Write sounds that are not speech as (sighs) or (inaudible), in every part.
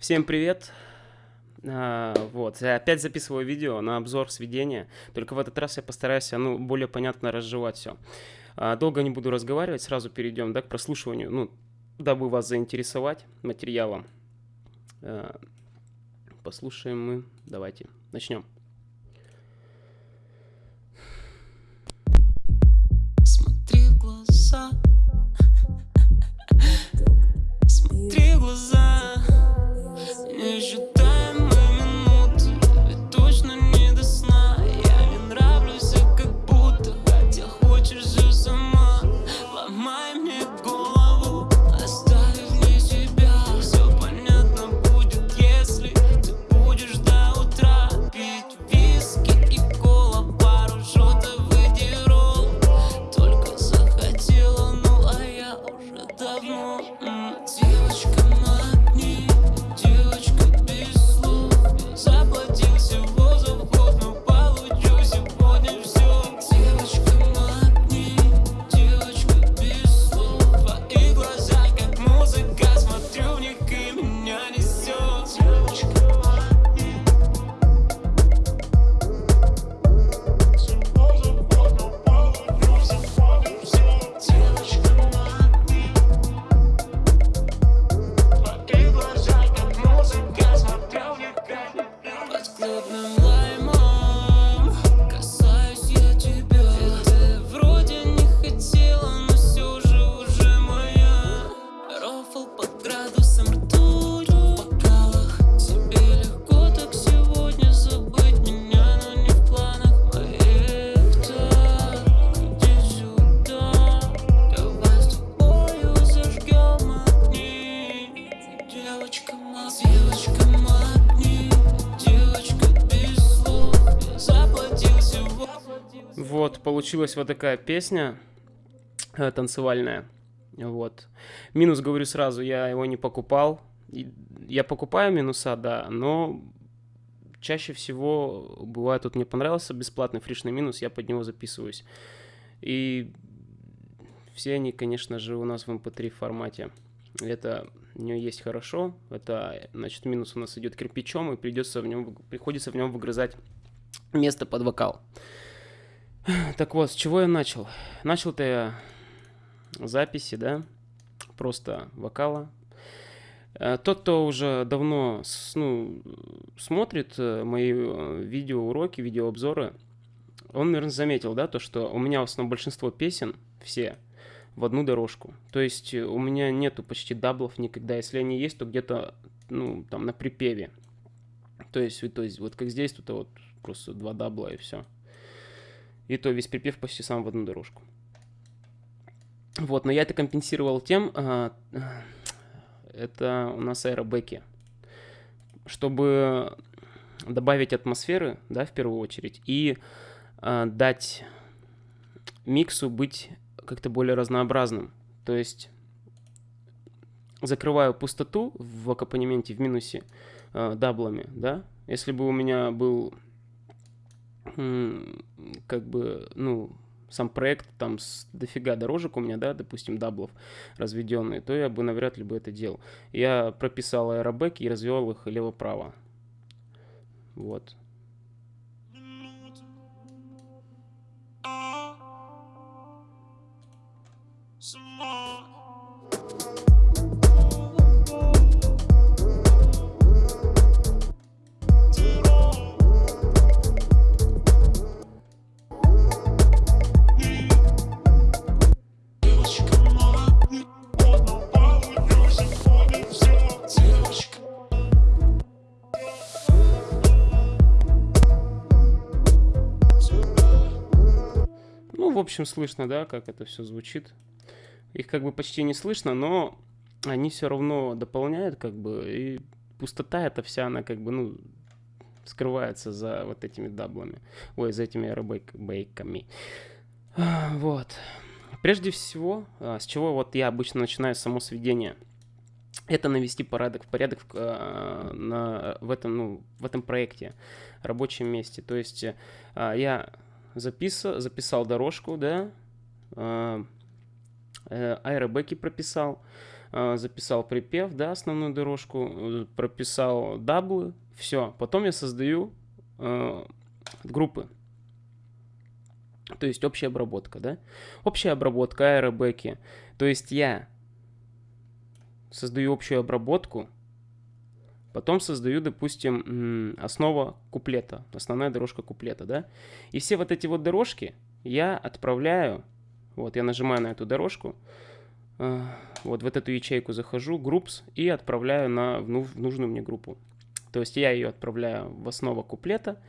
Всем привет! А, вот, я опять записываю видео на обзор сведения, только в этот раз я постараюсь ну, более понятно разжевать все. А, долго не буду разговаривать, сразу перейдем да, к прослушиванию, ну, дабы вас заинтересовать материалом. А, послушаем мы, давайте, начнем. Смотри в глаза Смотри в глаза получилась вот такая песня э, танцевальная. Вот. Минус, говорю сразу, я его не покупал. Я покупаю минуса, да, но чаще всего бывает, вот мне понравился бесплатный фришный минус, я под него записываюсь. И все они, конечно же, у нас в mp3 формате. Это у нее есть хорошо. Это, значит, минус у нас идет кирпичом, и придется в нем, приходится в нем выгрызать место под вокал. (clears throat) Так вот, с чего я начал? Начал-то я записи, да, просто вокала. Э, Тот, кто уже давно ну, смотрит э, мои э, видеоуроки, видеообзоры, он, наверное, заметил, да, то, что у меня в основном большинство песен, все, в одну дорожку. То есть у меня нету почти double ов никогда. Если они есть, то где-то, ну, там, на припеве. То есть, то есть вот как здесь, тут вот просто два дабла и все. И то весь припев почти сам в одну дорожку. Вот, но я это компенсировал тем, а, а, это у нас аэробеки. Чтобы добавить атмосферы, да, в первую очередь, и а, дать миксу быть как-то более разнообразным. То есть закрываю пустоту в аккомпанементе в минусе э, даблами, да. Если бы у меня был как бы, ну, сам проект там с дофига дорожек у меня, да, допустим, даблов разведенные, то я бы навряд ли бы это делал. Я прописал аэробеки и развел их лево-право. Вот. Общем, слышно, да, как это все звучит. Их как бы почти не слышно, но они все равно дополняют, как бы, и пустота эта вся, она как бы, ну, скрывается за вот этими даблами. Ой, за этими аэробейками. Вот. Прежде всего, а, с чего вот я обычно начинаю само сведение, это навести порядок, порядок а, на, в, этом, ну, в этом проекте, рабочем месте. То есть а, я записал, записал дорожку, да, а, э, аэробеки прописал, э, записал припев, да, основную дорожку, э, прописал даблы, все. Потом я создаю э, группы. То есть общая обработка, да? Общая обработка аэробеки. То есть я создаю общую обработку, потом создаю, допустим, основа куплета, основная дорожка куплета, да? И все вот эти вот дорожки я отправляю, вот я нажимаю на эту дорожку, э, вот в эту ячейку захожу, groups, и отправляю на, в нужную мне группу. То есть я ее отправляю в основу куплета,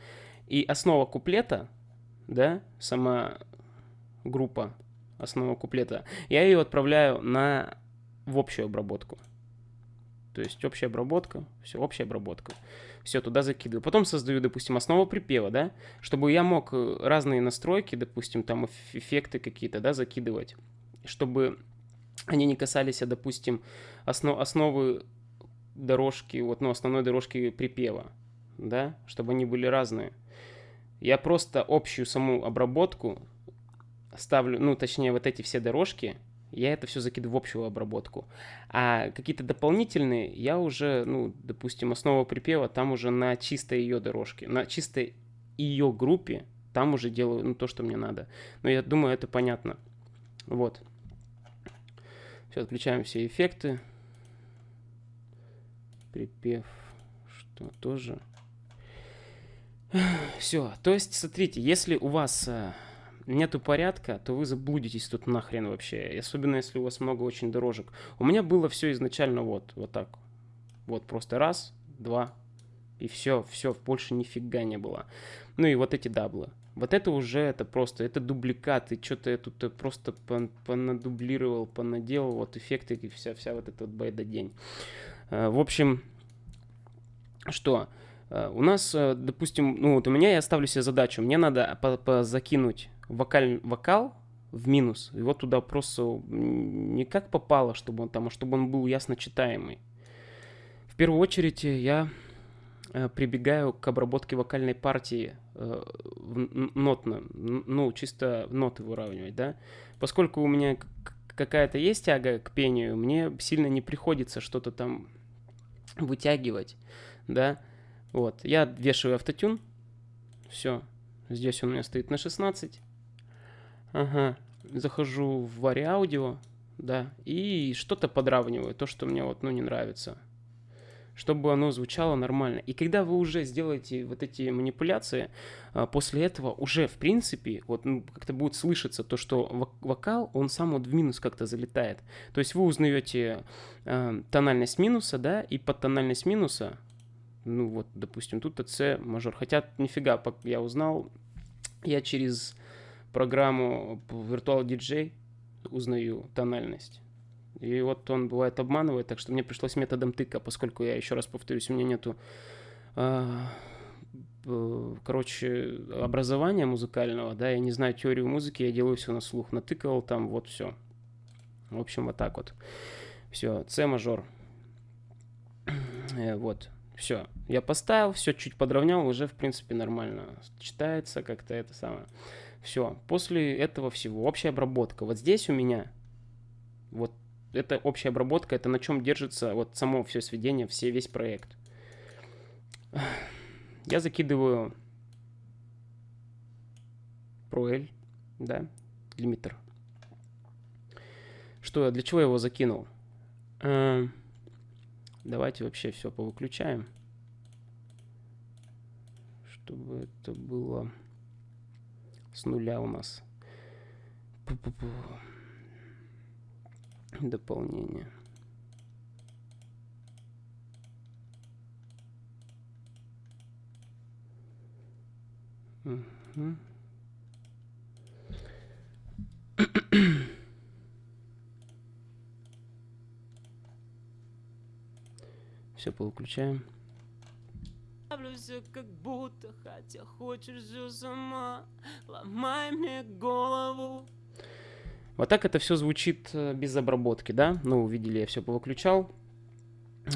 и основа куплета, да, сама группа основа куплета, я ее отправляю на, в общую обработку. То есть общая обработка, все, общая обработка. Все, туда закидываю. Потом создаю, допустим, основу припева, да, чтобы я мог э, разные настройки, допустим, там эффекты какие-то, да, закидывать, чтобы они не касались, допустим, основ, основы дорожки, вот, ну, основной дорожки припева, да, чтобы они были разные. Я просто общую саму обработку ставлю, ну, точнее, вот эти все дорожки, я это все закидываю в общую обработку. А какие-то дополнительные я уже, ну, допустим, основа припева, там уже на чистой ее дорожке, на чистой ее группе, там уже делаю, ну, то, что мне надо. Но я думаю, это понятно. Вот. Все, отключаем все эффекты припев, что тоже. Все, то есть, смотрите, если у вас э, нету порядка, то вы заблудитесь тут нахрен вообще. Особенно, если у вас много очень дорожек. У меня было все изначально вот, вот так. Вот просто раз, два, и все, все, больше нифига не было. Ну и вот эти даблы. Вот это уже, это просто, это дубликаты, что-то я тут просто понадублировал, понаделал, вот эффекты и вся, вся вот эта вот байда день. Э, в общем, что? Э, у нас, э, допустим, ну вот у меня я ставлю себе задачу, мне надо закинуть вокаль, вокал в минус, вот туда просто не как попало, чтобы он там, а чтобы он был ясно читаемый. В первую очередь я прибегаю к обработке вокальной партии нотно, ну, чисто ноты выравнивать, да, поскольку у меня какая-то есть тяга к пению, мне сильно не приходится что-то там вытягивать, да. Вот, я вешаю автотюн, все, здесь он у меня стоит на 16. Ага, захожу в Audio, да, и что-то подравниваю, то, что мне вот, ну, не нравится чтобы оно звучало нормально. И когда вы уже сделаете вот эти манипуляции, а, после этого уже, в принципе, вот ну, как-то будет слышаться то, что вокал, он сам вот в минус как-то залетает. То есть вы узнаете э, тональность минуса, да, и под тональность минуса, ну вот, допустим, тут С мажор. Хотя нифига, я узнал, я через программу Virtual DJ узнаю тональность. И вот он бывает обманывает, так что мне пришлось методом тыка, поскольку я еще раз повторюсь, у меня нету, э, короче, образования музыкального, да, я не знаю теорию музыки, я делаю все на слух, натыкал там, вот все. В общем, вот так вот. Все, С мажор. Э, вот, все. Я поставил, все чуть подровнял, уже, в принципе, нормально читается как-то это самое. Все, после этого всего, общая обработка. Вот здесь у меня, вот это общая обработка, это на чем держится вот само все сведение, все, весь проект. Я закидываю ProL, да, лимитер. Что, для чего я его закинул? Э, давайте вообще все повыключаем. Чтобы это было с нуля у нас. Пу -пу -пу дополнение. Все повыключаем. Как будто, хотя хочешь все сама, ломай мне голову. Вот так это все звучит э, без обработки, да? Ну, увидели, я все повыключал.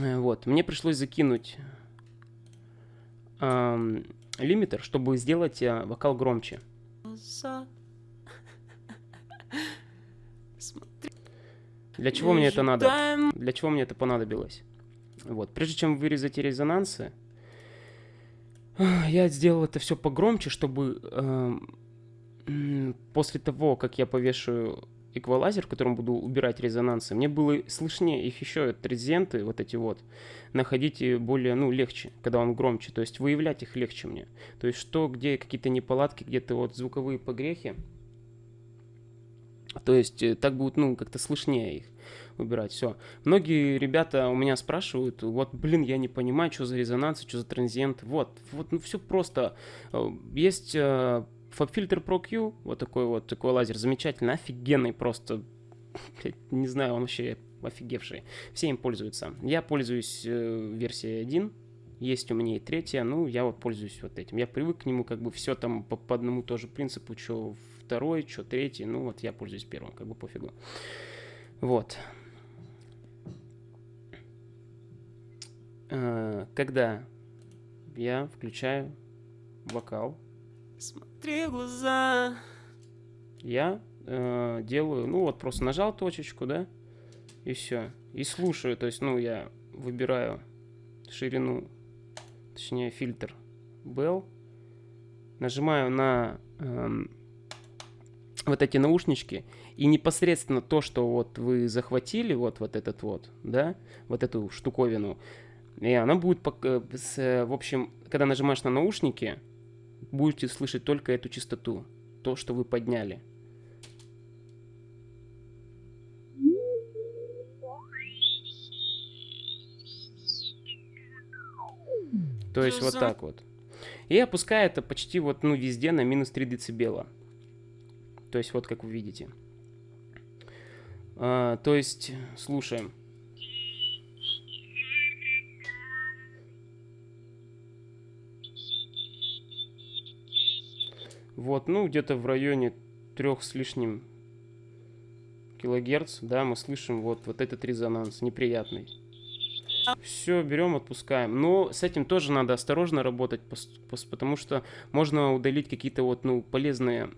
Э, вот, мне пришлось закинуть эм, лимитер, чтобы сделать э, вокал громче. (laughs) Для чего мне это надо? Для чего мне это понадобилось? Вот, прежде чем вырезать резонансы, (sighs) я сделал это все погромче, чтобы э, после того, как я повешу эквалайзер, в котором буду убирать резонансы, мне было слышнее их еще, трезенты, вот эти вот, находить более, ну, легче, когда он громче, то есть выявлять их легче мне. То есть что, где какие-то неполадки, где-то вот звуковые погрехи, то есть э, так будет, ну, как-то слышнее их убирать, все. Многие ребята у меня спрашивают, вот, блин, я не понимаю, что за резонанс, что за транзиент, вот, вот, ну, все просто. Э, есть э, FabFilter Pro Q, вот такой вот, такой лазер, замечательный, офигенный просто, (laughs) не знаю, он вообще офигевший. Все им пользуются. Я пользуюсь э, версией 1, есть у меня и третья, ну, я вот пользуюсь вот этим. Я привык к нему, как бы все там по, по одному тоже принципу, что второй, что третий, ну, вот я пользуюсь первым, как бы пофигу. Вот. Когда я включаю вокал, Смотри глаза. я э, делаю, ну вот просто нажал точечку, да, и все, и слушаю, то есть, ну я выбираю ширину, точнее фильтр Bell, нажимаю на эм, вот эти наушнички, и непосредственно то, что вот вы захватили, вот, вот этот вот, да, вот эту штуковину, и она будет, в общем, когда нажимаешь на наушники, будете слышать только эту частоту, то, что вы подняли. То есть вот так вот. И опускаю это почти вот, ну, везде на минус 3 децибела. То есть вот как вы видите. А, то есть, слушаем. Вот, ну, где-то в районе трех с лишним килогерц, да, мы слышим вот, вот этот резонанс неприятный. Все, берем, отпускаем. Но с этим тоже надо осторожно работать, потому что можно удалить какие-то вот, ну, полезные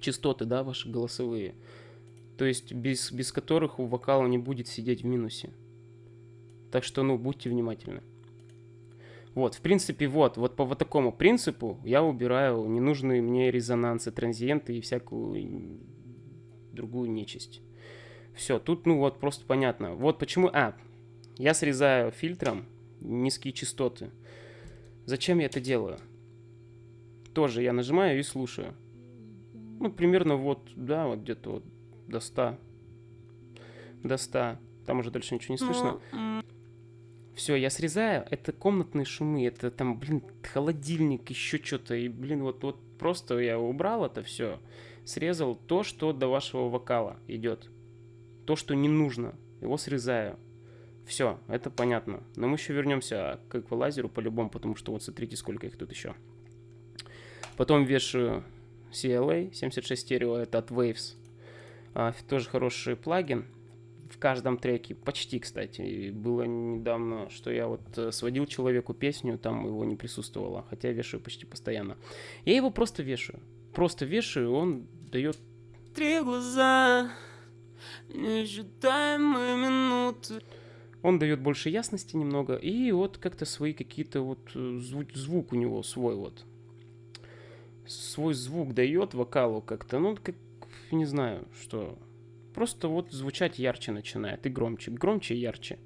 частоты, да, ваши голосовые. То есть без, без которых у вокала не будет сидеть в минусе. Так что, ну, будьте внимательны. Вот, в принципе, вот, вот по вот такому принципу я убираю ненужные мне резонансы, транзиенты и всякую другую нечисть. Все, тут, ну вот, просто понятно. Вот почему... А, я срезаю фильтром низкие частоты. Зачем я это делаю? Тоже я нажимаю и слушаю. Ну, примерно вот, да, вот где-то вот до 100. До 100. Там уже дальше ничего не слышно. Все, я срезаю, это комнатные шумы, это там, блин, холодильник, еще что-то, и, блин, вот, вот просто я убрал это все, срезал то, что до вашего вокала идет, то, что не нужно, его срезаю. Все, это понятно. Но мы еще вернемся к эквалайзеру по-любому, потому что вот смотрите, сколько их тут еще. Потом вешаю CLA 76 стерео, это от Waves. А, тоже хороший плагин в каждом треке, почти, кстати. И было недавно, что я вот э, сводил человеку песню, там его не присутствовало, хотя вешаю почти постоянно. Я его просто вешаю. Просто вешаю, он дает... Три глаза, несчитаемые минуты. Он дает больше ясности немного, и вот как-то свои какие-то вот э, звук, звук у него свой вот. Свой звук дает вокалу как-то, ну, как, не знаю, что Просто вот звучать ярче начинает и громче, громче и ярче.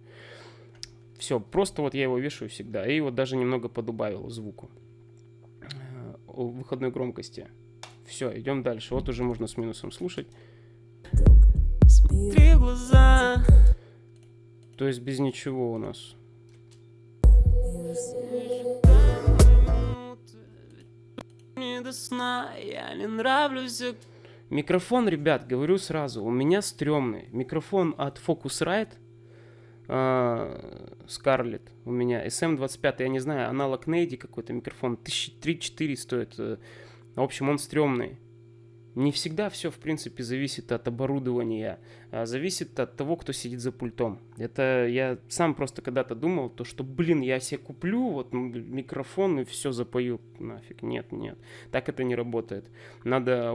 Все, просто вот я его вешаю всегда. И вот даже немного подубавил звуку э, выходной громкости. Все, идем дальше. Вот уже можно с минусом слушать. Смотри в глаза. То есть без ничего у нас. Не до сна, я не нравлюсь, Микрофон, ребят, говорю сразу, у меня стрёмный. Микрофон от Focusrite, Scarlett у меня, SM25, я не знаю, аналог Нейди какой-то микрофон, 1003-4 стоит. Э, в общем, он стрёмный. Не всегда все, в принципе, зависит от оборудования, а зависит от того, кто сидит за пультом. Это я сам просто когда-то думал, то что, блин, я себе куплю вот микрофон и все запою. Нафиг, нет, нет. Так это не работает. Надо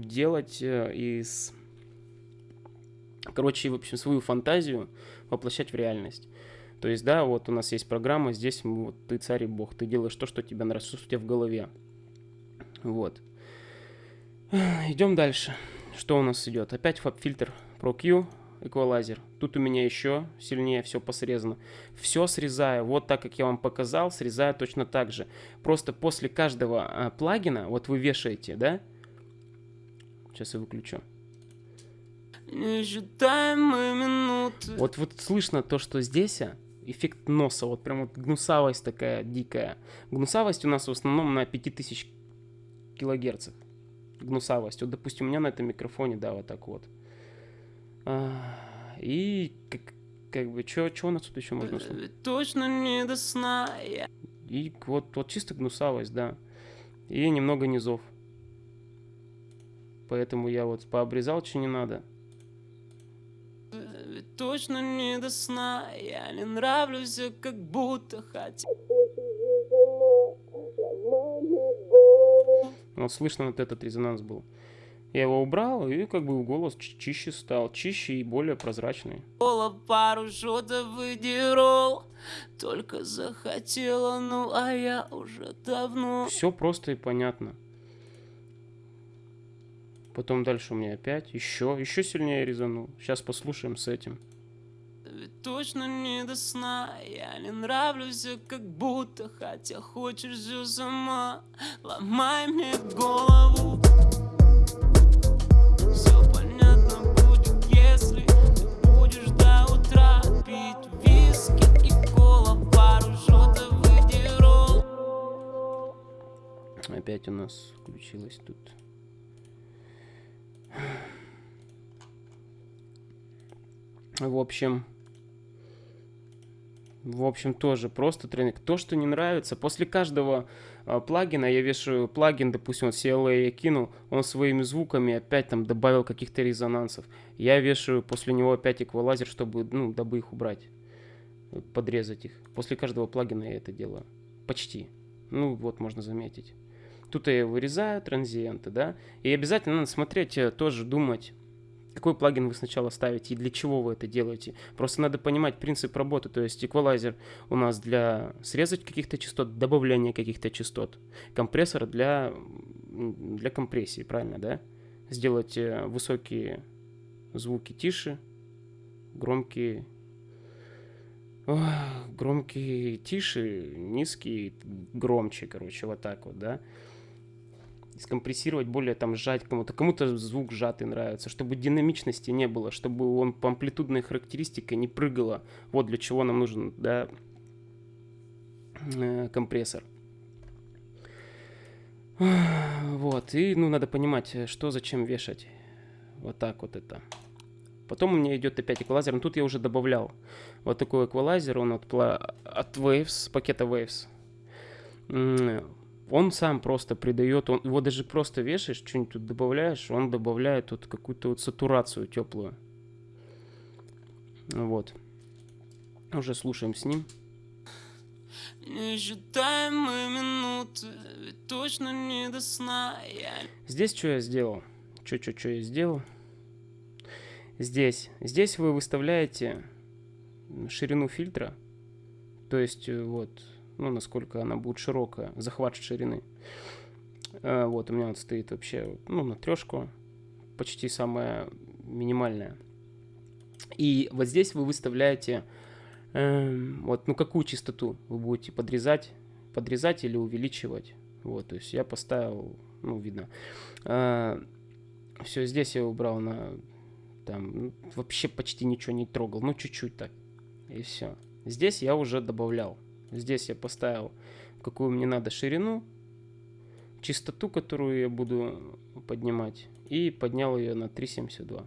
делать э, из короче, в общем, свою фантазию воплощать в реальность. То есть, да, вот у нас есть программа, здесь вот, ты царь и бог, ты делаешь то, что тебе нравится, что у тебя в голове. Вот. Идем дальше. Что у нас идет? Опять фаб-фильтр ProQ, эквалайзер. Тут у меня еще сильнее все посрезано. Все срезаю, вот так, как я вам показал, срезаю точно так же. Просто после каждого а, плагина, вот вы вешаете, да? Сейчас я выключу. Несчитаемые минуты Вот вот слышно то, что здесь а, эффект носа, вот прям вот гнусавость такая дикая. Гнусавость у нас в основном на 5000 килогерцах. Гнусавость. Вот, допустим, у меня на этом микрофоне, да, вот так вот. А, И как, как бы, что у нас тут еще можно услышать? Ведь точно не до сна И вот, вот чисто гнусавость, да. И немного низов. Поэтому я вот пообрезал, что не надо. Ведь точно не до сна Я не нравлюсь, как будто хотя Вот слышно вот этот резонанс был. Я его убрал, и как бы голос чи- чище стал. Чище и более прозрачный. Кола пару шотов выдерол Только захотела, ну а я уже давно Все просто и понятно. Потом дальше у меня опять еще, еще сильнее резанул. Сейчас послушаем с этим. Ведь точно не до сна Я не нравлюсь, как будто Хотя хочешь все сама Ломай мне голову Все понятно будет, если Ты будешь до утра Пить виски и кола Пару шотов выдерол Опять у нас включилось тут. В общем, в общем, тоже просто тренинг. То, что не нравится, после каждого а, плагина я вешаю плагин, допустим, вот CLA я кинул, он своими звуками опять там добавил каких-то резонансов. Я вешаю после него опять эквалайзер, чтобы, ну, дабы их убрать, э, подрезать их. После каждого плагина я это делаю. Почти. Ну, вот можно заметить. Тут я вырезаю транзиенты, да, и обязательно надо смотреть, э, тоже думать, какой плагин вы сначала ставите и для чего вы это делаете. Просто надо понимать принцип работы, то есть эквалайзер у нас для срезать каких-то частот, добавления каких-то частот, компрессор для, для компрессии, правильно, да? Сделать э, высокие звуки тише, громкие Ох, громкие тише, низкие громче, короче, вот так вот, да. Скомпрессировать более там сжать кому-то. Кому-то звук сжатый нравится, чтобы динамичности не было, чтобы он по амплитудной характеристике не прыгало. Вот для чего нам нужен, да, э, компрессор. Вот, и, ну, надо понимать, что зачем вешать. Вот так вот это. Потом у меня идет опять эквалайзер, но тут я уже добавлял вот такой эквалайзер, он от, от Waves, пакета Waves. Он сам просто придает, он, его даже просто вешаешь, что-нибудь тут добавляешь, он добавляет тут какую-то вот сатурацию теплую. Вот. Уже слушаем с ним. Несчитаемые минуты Ведь точно не до сна Я Здесь что я сделал? Что-что-что я сделал? Здесь. Здесь вы выставляете ширину фильтра. То есть, э, вот, ну, насколько она будет широкая, захват ширины. А, Вот, у меня вот стоит вообще, ну, на трешку, почти самая минимальная. И вот здесь вы выставляете, эм, вот, ну, какую частоту вы будете подрезать, подрезать или увеличивать. Вот, то есть я поставил, ну, видно. все, здесь я убрал на, там, ну, вообще почти ничего не трогал, ну, чуть-чуть так. И все. Здесь я уже добавлял. Здесь я поставил, какую мне надо ширину, частоту, которую я буду поднимать, и поднял ее на 3,72.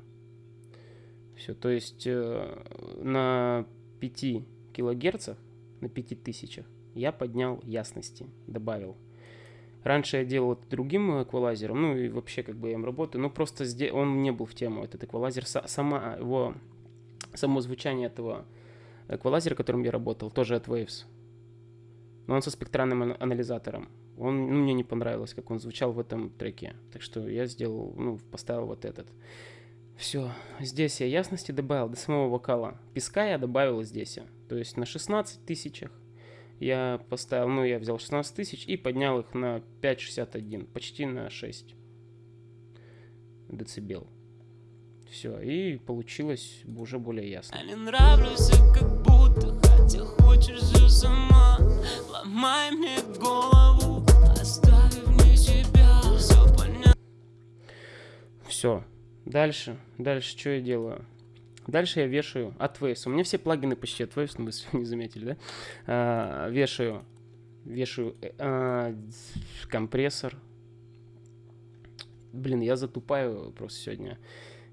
Все, то есть э, на 5 килогерцах, на 5000 я поднял ясности, добавил. Раньше я делал это другим эквалайзером, ну и вообще как бы я им работаю, но просто здесь он не был в тему, этот эквалайзер, Са- сама его, само звучание этого эквалайзера, которым я работал, тоже от Waves. Но он со спектральным ана- анализатором. Он, ну, мне не понравилось, как он звучал в этом треке. Так что я сделал, ну, поставил вот этот. Все, здесь я ясности добавил до самого вокала. Песка я добавил здесь. То есть на 16 тысячах я поставил, ну, я взял 16 тысяч и поднял их на 5,61, почти на 6 децибел. Все, и получилось уже более ясно. Я не нравлюсь, как будто Хотя хочешь же сама Ломай мне голову Оставив мне себя Все понятно Все. Дальше. Дальше что я делаю? Дальше я вешаю от Waves. У меня все плагины почти от Waves, ну, вы (laughs) не заметили, да? А, вешаю, вешаю э, а, компрессор. Блин, я затупаю просто сегодня.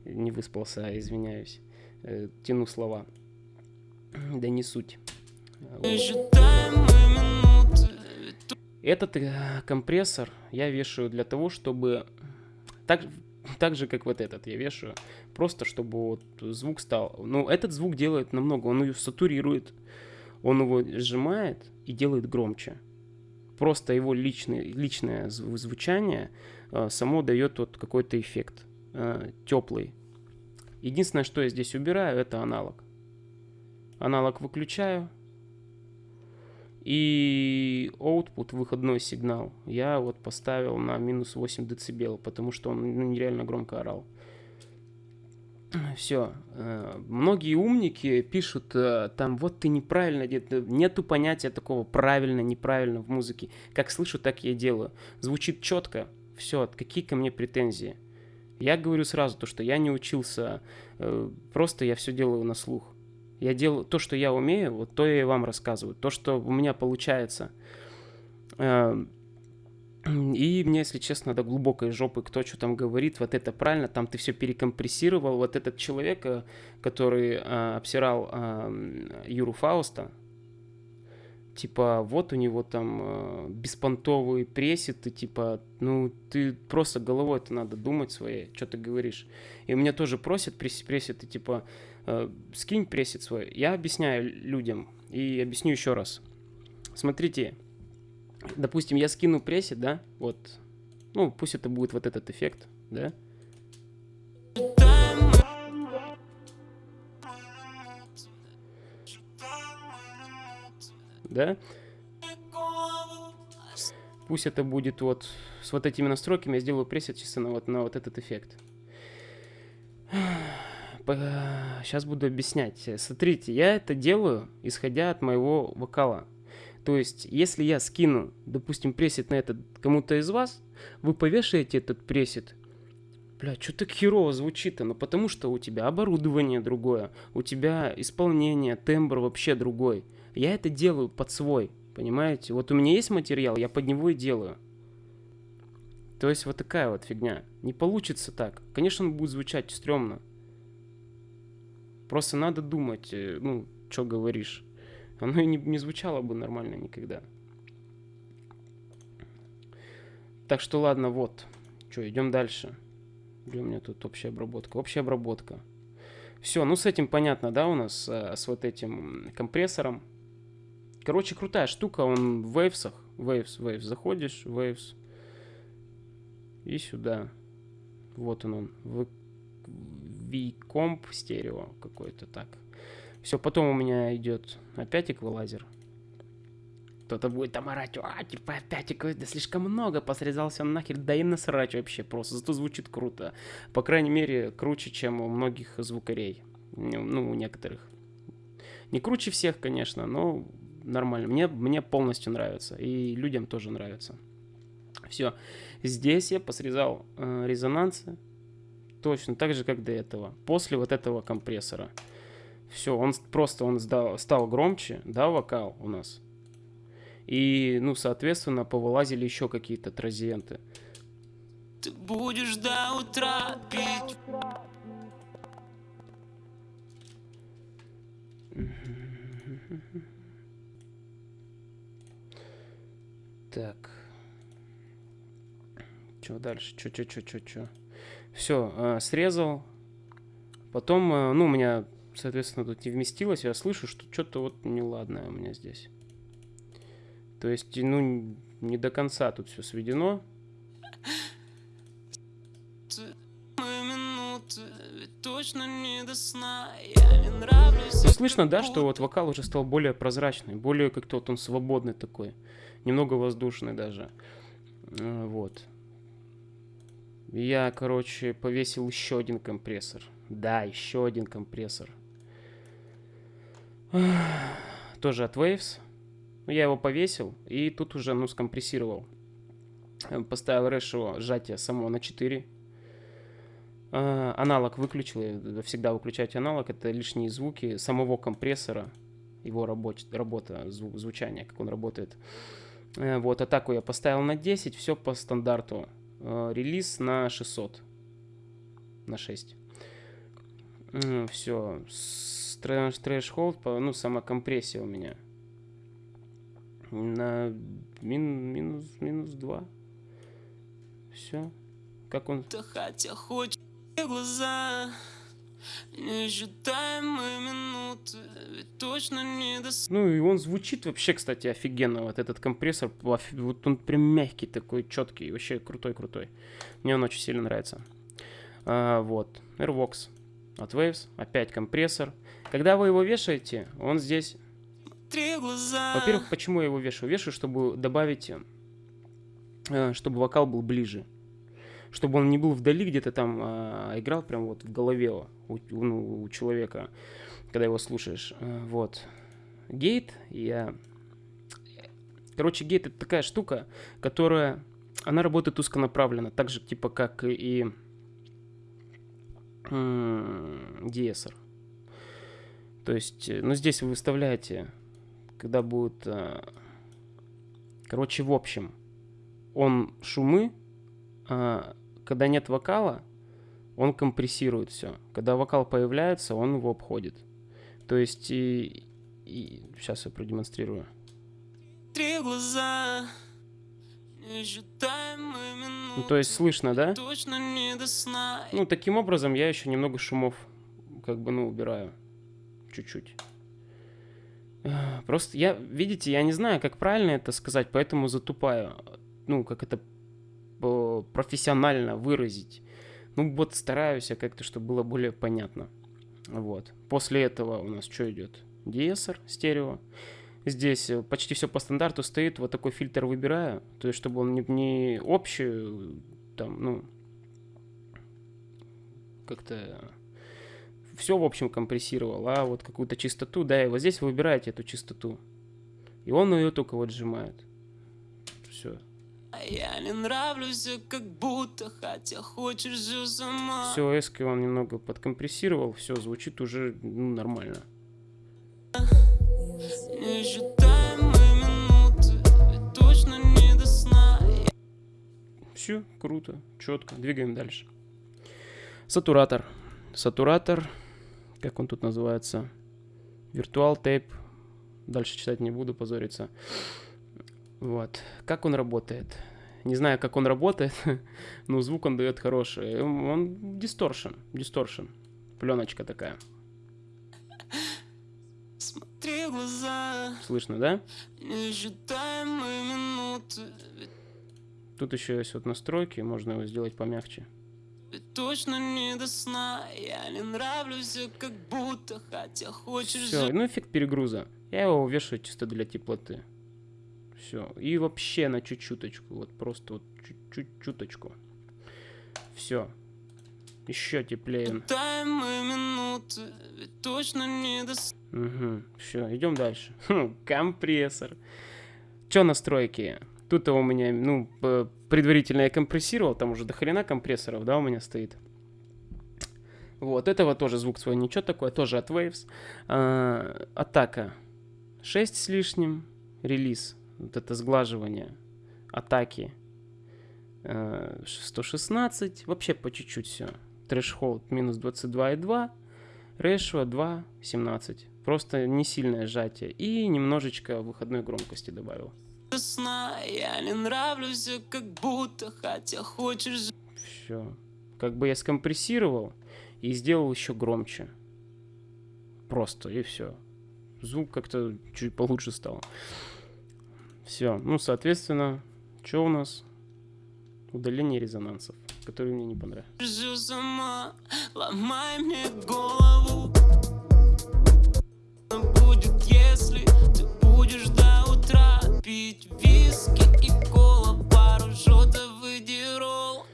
Не выспался, извиняюсь. Э, тяну слова. Да не суть. Этот э, компрессор я вешаю для того, чтобы так, так же, как вот этот я вешаю, просто чтобы вот звук стал. Ну, этот звук делает намного, он ее сатурирует, он его сжимает и делает громче. Просто его личное зв- звучание э, само дает вот какой-то эффект э, теплый. Единственное, что я здесь убираю, это аналог. Аналог выключаю, и output, выходной сигнал, я вот поставил на минус 8 децибел, потому что он ну, нереально громко орал. Все. Многие умники пишут э, там, вот ты неправильно, дед». нету понятия такого правильно, неправильно в музыке. Как слышу, так я и делаю. Звучит четко, все, какие ко мне претензии? Я говорю сразу то, что я не учился, э, просто я все делаю на слух. Я делаю то, что я умею, вот то я и вам рассказываю. То, что у меня получается. Эм, И мне, если честно, до глубокой жопы, кто что там говорит, вот это правильно, там ты все перекомпрессировал. Вот этот человек, э, который э, обсирал э, Юру Фауста, типа, вот у него там э, беспонтовый пресет, и типа, ну, ты просто головой это надо думать своей, что ты говоришь. И у меня тоже просят пресс пресет, и типа, скинь пресет свой. Я объясняю людям, и объясню еще раз. Смотрите, допустим, я скину пресет, да, вот, ну, пусть это будет вот этот эффект, да, да, Пусть это будет вот с вот этими настройками, я сделаю пресет чисто на вот, на вот этот эффект. Сейчас буду объяснять. Смотрите, я это делаю, исходя от моего вокала. То есть, если я скину, допустим, пресет на этот кому-то из вас, вы повешаете этот пресет, Бля, что так херово звучит-то? Ну потому что у тебя оборудование другое, у тебя исполнение, тембр вообще другой. Я это делаю под свой, понимаете? Вот у меня есть материал, я под него и делаю. То есть вот такая вот фигня. Не получится так. Конечно, он будет звучать стрёмно. Просто надо думать, э, ну, что говоришь. Оно и не, не звучало бы нормально никогда. Так что ладно, вот. Что, идем дальше. Где у меня тут общая обработка? Общая обработка. Все, ну с этим понятно, да, у нас э, с вот этим компрессором. Короче, крутая штука, он в вейвсах. Waves, Waves. Заходишь, Waves. И сюда. Вот он он. V-комп стерео какой-то так. Все, потом у меня идет опять эквалайзер. Кто-то будет там орать, а, типа опять эквалайзер, да слишком много, посрезался нахер, да и насрать вообще просто, зато звучит круто. По крайней мере, круче, чем у многих звукарей. Ну, у некоторых. Не круче всех, конечно, но нормально. Мне, мне полностью нравится, и людям тоже нравится. Все. Здесь я посрезал э, резонансы, точно так же, как до этого. После вот этого компрессора. Все, он просто он сдал- стал громче, да, вокал у нас. И, ну, соответственно, повылазили еще какие-то тразиенты. Ты будешь до утра пить Так. Что дальше? Что, что, что, что, что? Все, срезал. Потом, э, ну, у меня, соответственно, тут не вместилось. Я слышу, что что-то вот неладное у меня здесь. То есть, ну, не до конца тут все сведено. Ну, слышно, да, что вот вокал уже стал более прозрачный, более как-то вот он свободный такой, немного воздушный даже. Э, Вот. Я, короче, повесил еще один компрессор. Да, еще один компрессор. (sighs) Тоже от Waves. Ну, Я его повесил и тут уже, ну, скомпрессировал. Э, Поставил решо сжатие само на 4. А, аналог выключил, всегда выключать аналог, это лишние звуки самого компрессора, его рабоч- работа, зву- звучание, как он работает. Э, Вот, атаку я поставил на 10, все по стандарту. Э, Релиз на 600, на 6. Все, трэш-холд, ну, сама компрессия у меня. На мин- минус, минус 2. Все. Как он будто хотя хоть глаза Несчитаемые минуты Ведь точно не до Ну и он звучит вообще, кстати, офигенно. Вот этот компрессор, вот он прям мягкий такой, четкий, вообще крутой-крутой. Мне он очень сильно нравится. А, вот, Airvox от Waves, опять компрессор. Когда вы его вешаете, он здесь... Во-первых, почему я его вешаю? Вешаю, чтобы добавить, э, чтобы вокал был ближе. Чтобы он не был вдали где-то там, а играл прям вот в голове у, ну, у человека, когда его слушаешь. Э, Вот. Гейт, я... Короче, гейт это такая штука, которая... Она работает узконаправленно, так же типа как и DSR. То есть, э, ну здесь вы выставляете когда будет... э, Короче, в общем, он шумы, а когда нет вокала, он компрессирует все. Когда вокал появляется, он его обходит. То есть, и, сейчас я продемонстрирую. Три глаза Ну, то есть слышно, да? Точно не до сна Ну, таким образом я еще немного шумов как бы, ну, убираю. Чуть-чуть. Просто я, видите, я не знаю, как правильно это сказать, поэтому затупаю. Ну, как это профессионально выразить. Ну, вот стараюсь я как-то, чтобы было более понятно. Вот. После этого у нас что идет? DSR, стерео. Здесь э, почти все по стандарту стоит. Вот такой фильтр выбираю. То есть, чтобы он не, не общий, э, там, ну, как-то все, в общем, компрессировал, а вот какую-то чистоту, да, и вот здесь вы выбираете эту чистоту. И он ее только вот сжимает. Все. Я не нравлюсь, а как будто Хотя хочешь же сама Все, эски он немного подкомпрессировал, все, звучит уже ну, нормально. Минуты точно не до сна Все, круто, четко. Двигаем дальше. Сатуратор. Сатуратор, как он тут называется? Virtual Tape. Дальше читать не буду, позориться. Вот. Как он работает? Не знаю, как он работает, (laughs) но звук он дает хороший. Он дисторшн, дисторшн. Пленочка такая. Смотри глаза Слышно, да? Минуты Тут еще есть вот настройки, можно его сделать помягче. точно не до сна Я не нравлюсь, как будто Хотя хочешь Все, ну эффект перегруза. Я его вешаю чисто для теплоты. Все. И вообще на чуть-чуточку. Вот просто вот чуть-чуть чуточку. Все. Еще теплее. Минуты точно не до сна Угу. Все, идем дальше. (laughs) Хм, компрессор. Че настройки? Тут у меня, ну, предварительно я компрессировал, там уже до хрена компрессоров, да, у меня стоит. Вот, этого тоже звук свой ничего такое, тоже от Waves. А, атака 6 с лишним, релиз, вот это сглаживание атаки э, 116, вообще по чуть-чуть все. Threshold минус 22,2, ratio 2.17. Просто не сильное сжатие. И немножечко выходной громкости добавил. сна Я не нравлюсь, как будто Хотя хочешь Все. Как бы я скомпрессировал и сделал еще громче. Просто, и все. Звук как-то чуть получше стал. Все. Ну, соответственно, что у нас? Удаление резонансов. которые мне не понравились. Держу сама, ломай мне голову Будет, если ты будешь до утра Пить виски и кола, пару шотов и дирол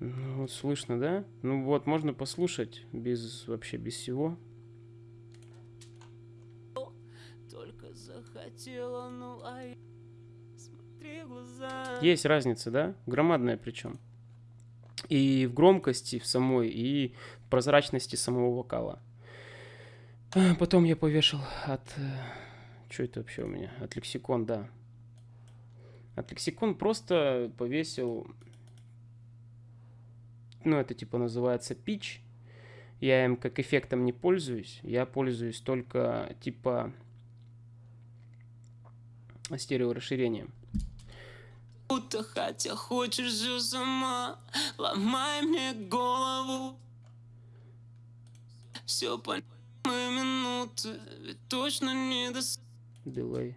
Ну, вот слышно, да? Ну вот, можно послушать без вообще без всего. Только захотела, ну а я Есть разница, да? Громадная причем. И в громкости в самой, и в прозрачности самого вокала. А, Потом я повешал от... Что это вообще у меня? От лексикон, да. От лексикон просто повесил... Ну, это типа называется pitch. Я им как эффектом не пользуюсь. Я пользуюсь только типа стереорасширением. Будто хотя хочешь же сама Ломай мне голову. Все по минуты Ведь точно не до Дилей.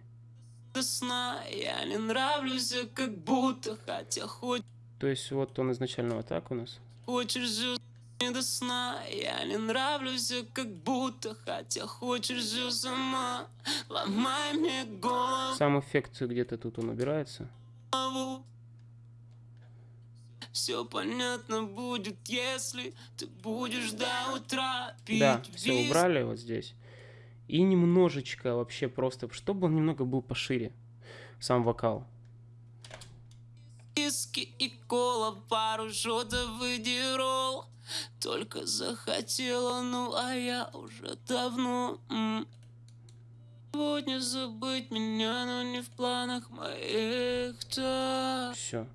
до сна. Я не нравлюсь, как будто Хотя хоть. То есть вот он изначально вот так у нас. хочешь же не до сна. Я не нравлюсь, как будто Хотя хочешь же сама Ломай мне голову. Сам эффект где-то тут он убирается. Все понятно будет, если ты будешь до утра пить Да, все убрали вот здесь. И немножечко вообще просто, чтобы он немного был пошире. Сам вокал. Виски и кола, пару шотов и дирол Только захотела, ну а я уже давно м. Сегодня забыть меня, но не в планах моих так Все.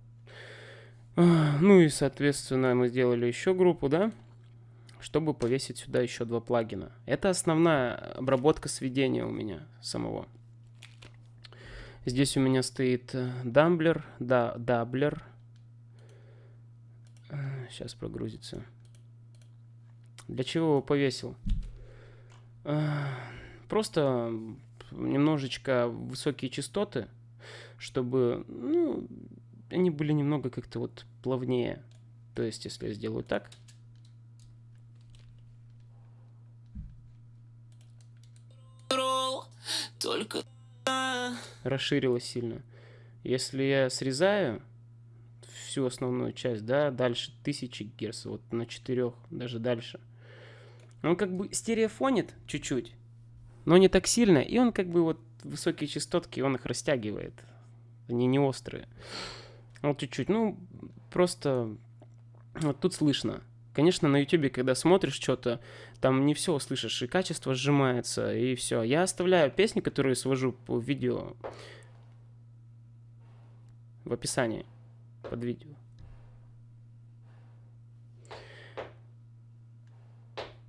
Ну и, соответственно, мы сделали еще группу, да? Чтобы повесить сюда еще два плагина. Это основная обработка сведения у меня самого. Здесь у меня стоит э, дамблер, да, doubler. Сейчас прогрузится. Для чего его повесил? Просто немножечко высокие частоты, чтобы, ну, они были немного как-то вот плавнее. То есть, если я сделаю так, Только расширилось сильно. Если я срезаю всю основную часть, да, дальше 1000 герц, вот на 4, даже дальше. Он как бы стереофонит чуть-чуть, но не так сильно, и он как бы вот высокие частотки, он их растягивает. Они не острые. Вот чуть-чуть, ну, просто вот тут слышно. Конечно, на ютубе, когда смотришь что-то, там не все услышишь, и качество сжимается, и все. Я оставляю песни, которые свожу по видео в описании под видео.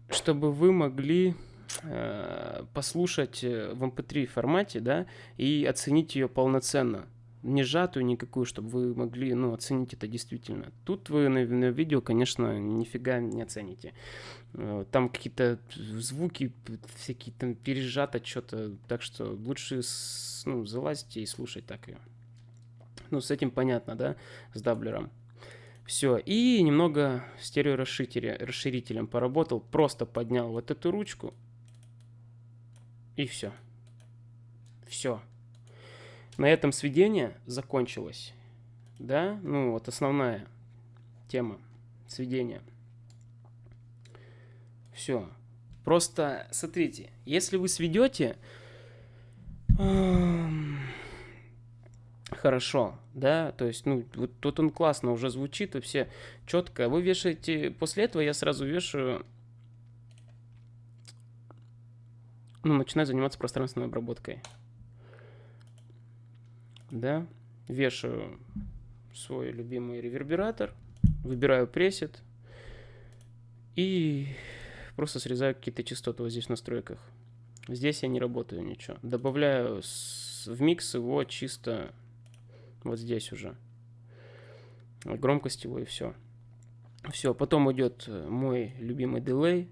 Чтобы вы могли послушать э, в MP3 формате, да, и оценить ее полноценно. Не сжатую никакую, чтобы вы могли, ну, оценить это действительно. Тут вы на, на видео, конечно, нифига не оцените. Э, Там какие-то звуки всякие там пережато что-то, так что лучше ну, залазьте и слушать так ее. Ну, с этим понятно, да, с даблером. Все, и немного стереорасширителя- расширителем поработал, просто поднял вот эту ручку, и все. Все. На этом сведение закончилось. Да, ну вот основная тема сведения. Все. Просто смотрите, если вы сведете хорошо, да, то есть, ну, вот тут он классно уже звучит, вообще четко. Вы вешаете, после этого я сразу вешаю, ну, начинаю заниматься пространственной обработкой. Да, вешаю свой любимый ревербератор, выбираю пресет и просто срезаю какие-то частоты вот здесь в настройках. Здесь я не работаю ничего. Добавляю в микс его чисто вот здесь уже. Громкость его и все. Все, потом идет э, мой любимый дилей,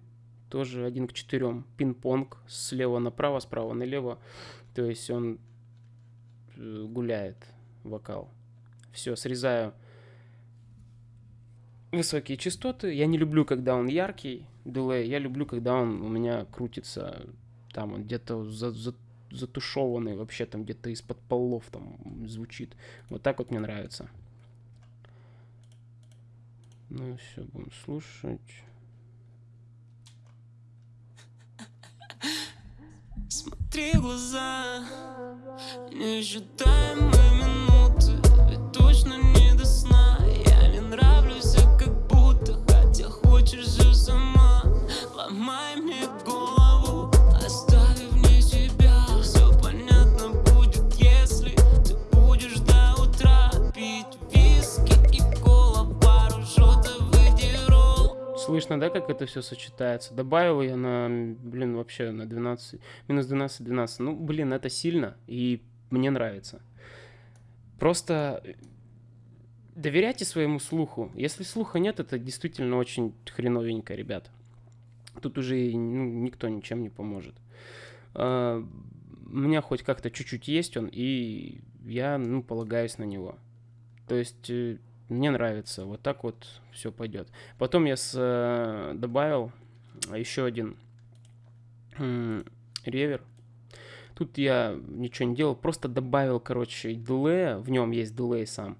тоже один к четырем, пинг-понг, слева направо, справа налево. То есть он э, гуляет, вокал. Все, срезаю высокие частоты. Я не люблю, когда он яркий, дилей. Я люблю, когда он у меня крутится, там он где-то за, за, затушеванный, вообще там где-то из-под полов там звучит. Вот так вот мне нравится. Ну все, будем слушать. Смотри в глаза Неожидаемые минуты Ведь точно не до сна. Я не нравлюсь, а как будто Хотя хочешь же сама Ломай Слышно, да, как это все сочетается? Добавил я на, блин, вообще на 12, минус 12, 12. Ну, блин, это сильно, и мне нравится. Просто э, доверяйте своему слуху. Если слуха нет, это действительно очень хреновенько, ребят. Тут уже ну, никто ничем не поможет. А, У меня хоть как-то чуть-чуть есть он, и я, ну, полагаюсь на него. То есть э, мне нравится, вот так вот все пойдет. Потом я с, э, добавил еще один ревер. Тут я ничего не делал, просто добавил, короче, дилея, в нем есть дилей сам,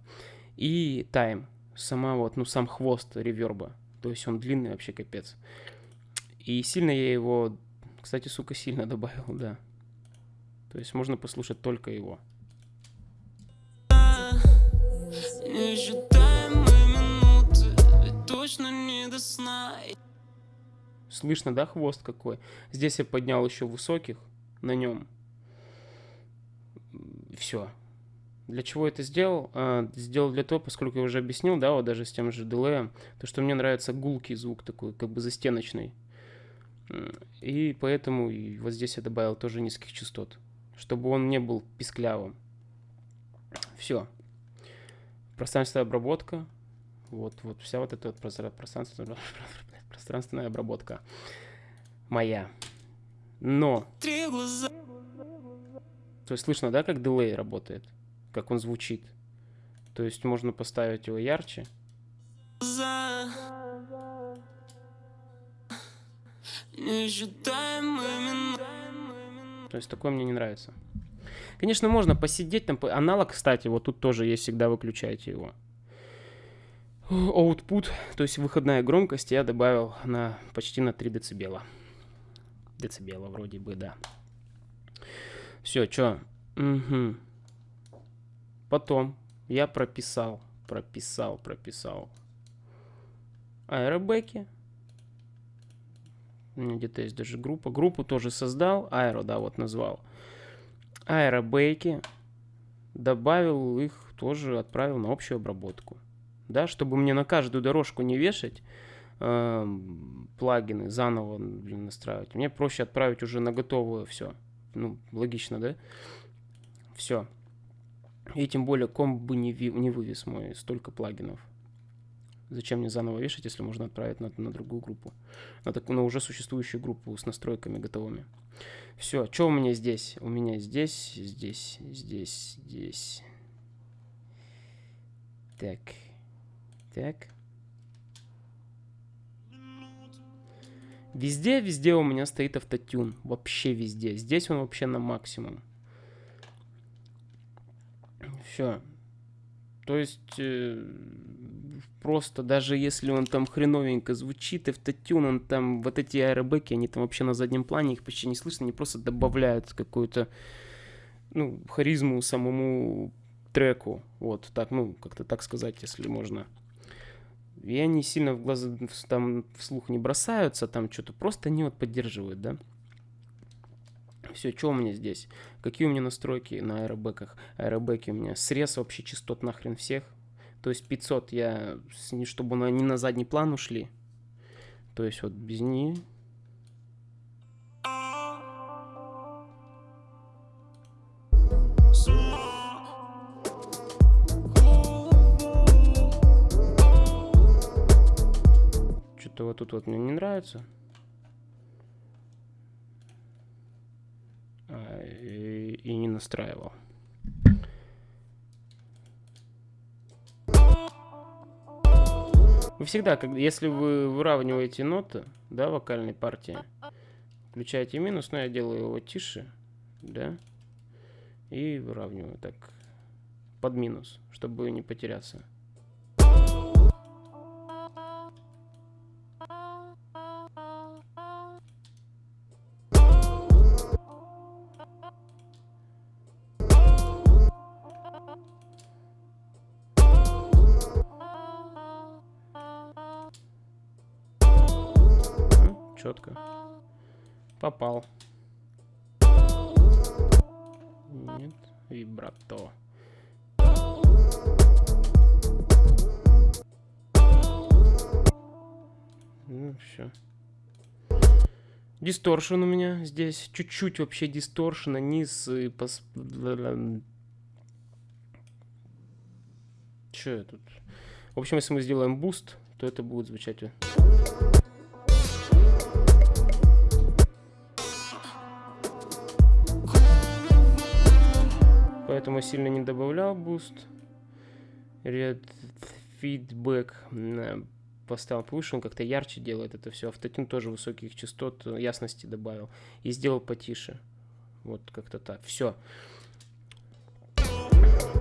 и тайм, сама вот, ну, сам хвост реверба. То есть он длинный вообще капец. И сильно я его, кстати, сука, сильно (laughs) добавил, да. То есть можно послушать только его. Неожидаемые минуты Ведь точно не до сна Слышно, да, хвост какой? Здесь я поднял еще высоких на нем. Все. Для чего это сделал? А, сделал для того, поскольку я уже объяснил, да, вот даже с тем же дилеем, то, что мне нравится гулкий звук такой, как бы застеночный. И поэтому вот здесь я добавил тоже низких частот, чтобы он не был писклявым. Все. Пространственная обработка. Вот, вот вся вот эта вот простра- пространственная, (laughs) пространственная обработка моя. Но, то есть слышно, да, как дилей работает? Как он звучит? То есть можно поставить его ярче. То есть такое мне не нравится. Конечно, можно посидеть там. Аналог, кстати, вот тут тоже есть, всегда выключайте его. Output, то есть выходная громкость, я добавил на почти на 3 децибела. Децибела вроде бы, да. Все, чё? Мгм. Потом я прописал, прописал, прописал аэробеки. У меня где-то есть даже группа. Группу тоже создал. Аэро, да, вот назвал. Аэробейки. Добавил их, тоже отправил на общую обработку. Да, чтобы мне на каждую дорожку не вешать эм, плагины, заново блин, настраивать. Мне проще отправить уже на готовую все. Ну, логично, да? Все. И тем более комп бы не, ви- не вывез мой столько плагинов. Зачем мне заново вешать, если можно отправить на, на другую группу? На, такую, на уже существующую группу с настройками готовыми. Все, что у меня здесь? У меня здесь, здесь, здесь, здесь. Так, так. Везде, везде у меня стоит автотюн. Вообще везде. Здесь он вообще на максимум. Все. То есть, э, просто даже если он там хреновенько звучит, автотюн, он там, вот эти аэробеки, они там вообще на заднем плане, их почти не слышно, они просто добавляют какую-то, ну, харизму самому треку. Вот так, ну, как-то так сказать, если можно. И они сильно в глаза в- там вслух не бросаются, там что-то просто они вот поддерживают, да. Все, что у меня здесь? Какие у меня настройки на аэробеках? Аэробеки у меня срез вообще частот нахрен всех. То есть 500 я, чтобы они на задний план ушли. То есть вот без них. Что-то вот тут вот мне не нравится. А, и, и не настраивал. Вы всегда, как, если вы выравниваете ноты, да, вокальной партии, включаете минус, но я делаю его тише, да, и выравниваю так под минус, чтобы не потеряться. Distortion у меня здесь. Чуть-чуть вообще дисторшена. Низ и пос... Че я тут? В общем, если мы сделаем буст, то это будет звучать... поэтому сильно не добавлял буст. Red поставил повыше, он как-то ярче делает это все. Автотюн тоже высоких частот, ясности добавил. И сделал потише. Вот как-то так. Все.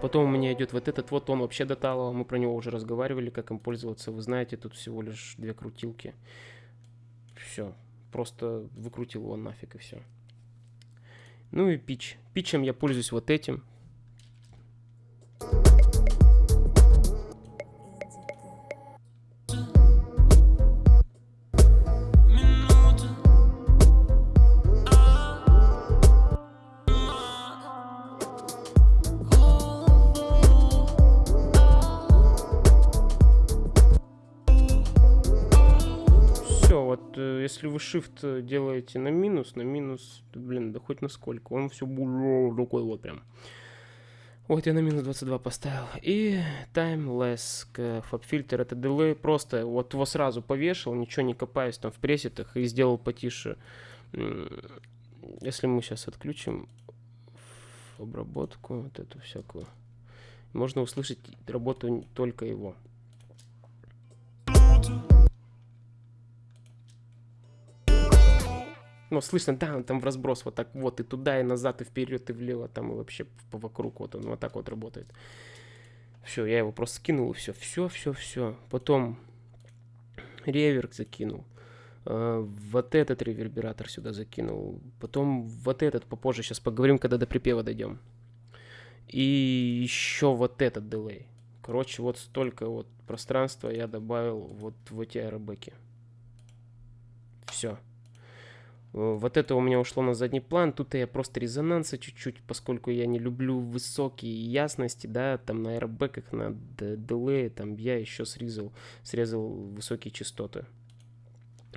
Потом у меня идет вот этот вот, он вообще до талого, мы про него уже разговаривали, как им пользоваться. Вы знаете, тут всего лишь две крутилки. Все. Просто выкрутил его нафиг и все. Ну и пич. Пичем я пользуюсь вот этим. Если вы shift делаете на минус, на минус, блин, да хоть на сколько, он все рукой вот прям. Вот я на минус 22 поставил. И timeless фаб-фильтр, это delay, просто вот его сразу повешал, ничего не копаясь там в пресетах и сделал потише. Если мы сейчас отключим обработку, вот эту всякую, можно услышать работу только его. Ну, слышно, да, он там в разброс вот так вот, и туда, и назад, и вперед, и влево, там, и вообще вокруг, вот он вот так вот работает. Все, я его просто скинул, и все, все, все, все. Потом реверк закинул. Uh, вот этот ревербератор сюда закинул. Потом вот этот попозже, сейчас поговорим, когда до припева дойдем. И еще вот этот дилей. Короче, вот столько вот пространства я добавил вот в эти аэробеки. Все. Э, вот это у меня ушло на задний план. Тут я просто резонанса чуть-чуть, поскольку я не люблю высокие ясности, да, там на аэробеках, на дилее, там я еще срезал, срезал высокие частоты.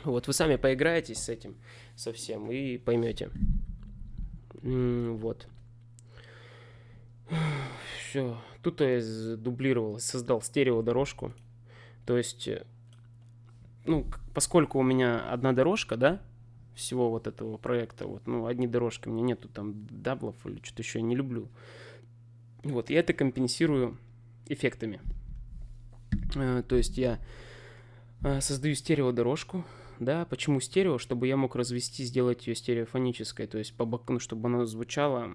Вот вы сами поиграетесь с этим совсем и поймете. Вот. Все. Тут я дублировал, создал стерео дорожку. То есть, э, ну, поскольку у меня одна дорожка, да, всего вот этого проекта. Вот, ну, одни дорожки, у меня нету там даблов или что-то еще, я не люблю. Вот, я это компенсирую эффектами. Э, то есть я э, создаю стереодорожку, да, почему стерео? Чтобы я мог развести, сделать ее стереофонической, то есть по боку, ну, чтобы она звучала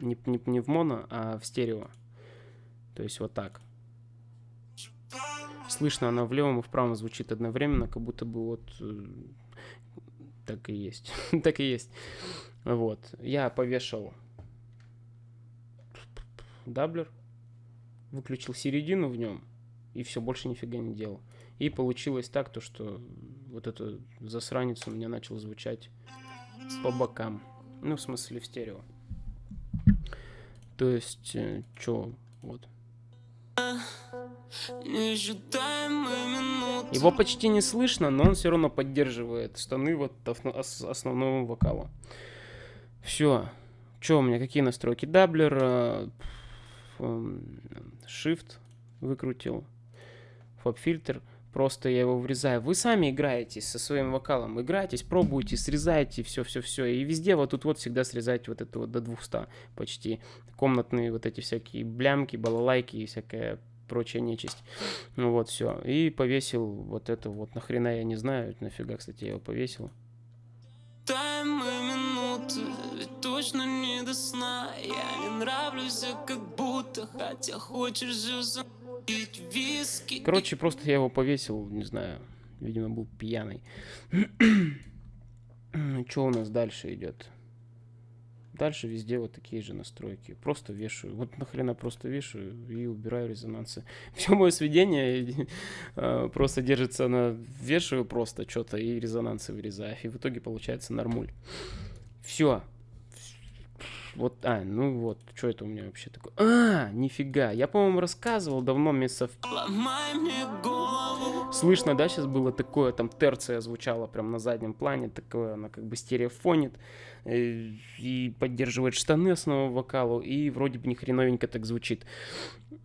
не, не, не в моно, а в стерео. То есть вот так. Слышно она в левом и в правом звучит одновременно, как будто бы вот э, так и есть. (laughs) так и есть. Вот. Я повешал doubler, выключил середину в нем, и все, больше нифига не делал. И получилось так, то, что вот этот засранец у меня начал звучать по бокам. Ну, в смысле, в стерео. То есть, э, вот. Его почти не слышно, но он все равно поддерживает станы вот основного вокала. Все. Что у меня, какие настройки? Даблер, э, Shift выкрутил, фаб-фильтр. Просто я его врезаю. Вы сами играетесь со своим вокалом. Играетесь, пробуйте, срезайте, все-все-все. И везде вот тут вот всегда срезайте вот это вот до 200 почти. Комнатные вот эти всякие блямки, балалайки и всякая прочая нечисть. Ну вот, все. И повесил вот это вот. Нахрена я не знаю, нафига, кстати, я его повесил. Минуты, ведь точно не до сна Я не нравлюсь, как будто, хотя хочешь же запить виски Короче, просто я его повесил, не знаю, видимо, был пьяный. (clears throat) Что у нас дальше идет? Дальше везде вот такие же настройки. Просто вешаю. Вот нахрена просто вешаю и убираю резонансы. (laughs) Все мое сведение (laughs) э, просто держится на... Вешаю просто что-то и резонансы вырезаю. И в итоге получается нормуль. Все. Вот, а, ну вот, что это у меня вообще такое? А, нифига, я, по-моему, рассказывал давно месяцев Слышно, да, сейчас было такое, там терция звучала прям на заднем плане, такое, она как бы стереофонит э, и поддерживает штаны основного вокалу, и вроде бы не хреновенько так звучит.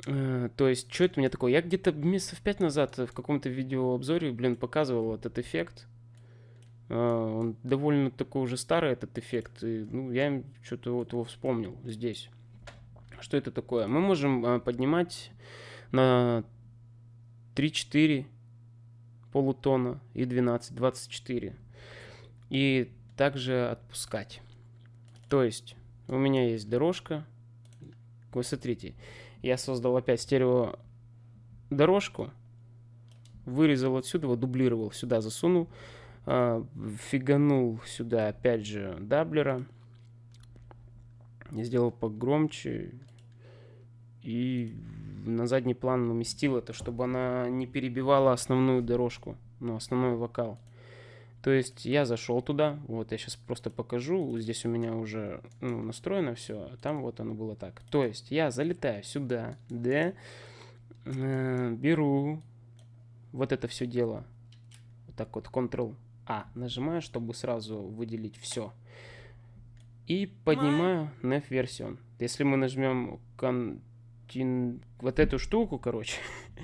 Э, то есть, что это у меня такое? Я где-то месяцев пять назад в каком-то видеообзоре, блин, показывал этот эффект. Э, он довольно такой уже старый, этот эффект, и, ну, я что-то вот его вспомнил здесь. Что это такое? Мы можем э, поднимать на 3-4 полутона и 12, 24. И также отпускать. То есть у меня есть дорожка. Вы смотрите, я создал опять стерео дорожку, вырезал отсюда, вот дублировал, сюда засунул, а, фиганул сюда опять же даблера, сделал погромче и на задний план уместил это, чтобы она не перебивала основную дорожку, ну, основной вокал. То есть я зашел туда, вот я сейчас просто покажу, здесь у меня уже ну, настроено все, а там вот оно было так. То есть я залетаю сюда, да, э, беру вот это все дело, вот так вот Ctrl-A нажимаю, чтобы сразу выделить все. И поднимаю NF версион. Если мы нажмем Contin... вот эту штуку, короче,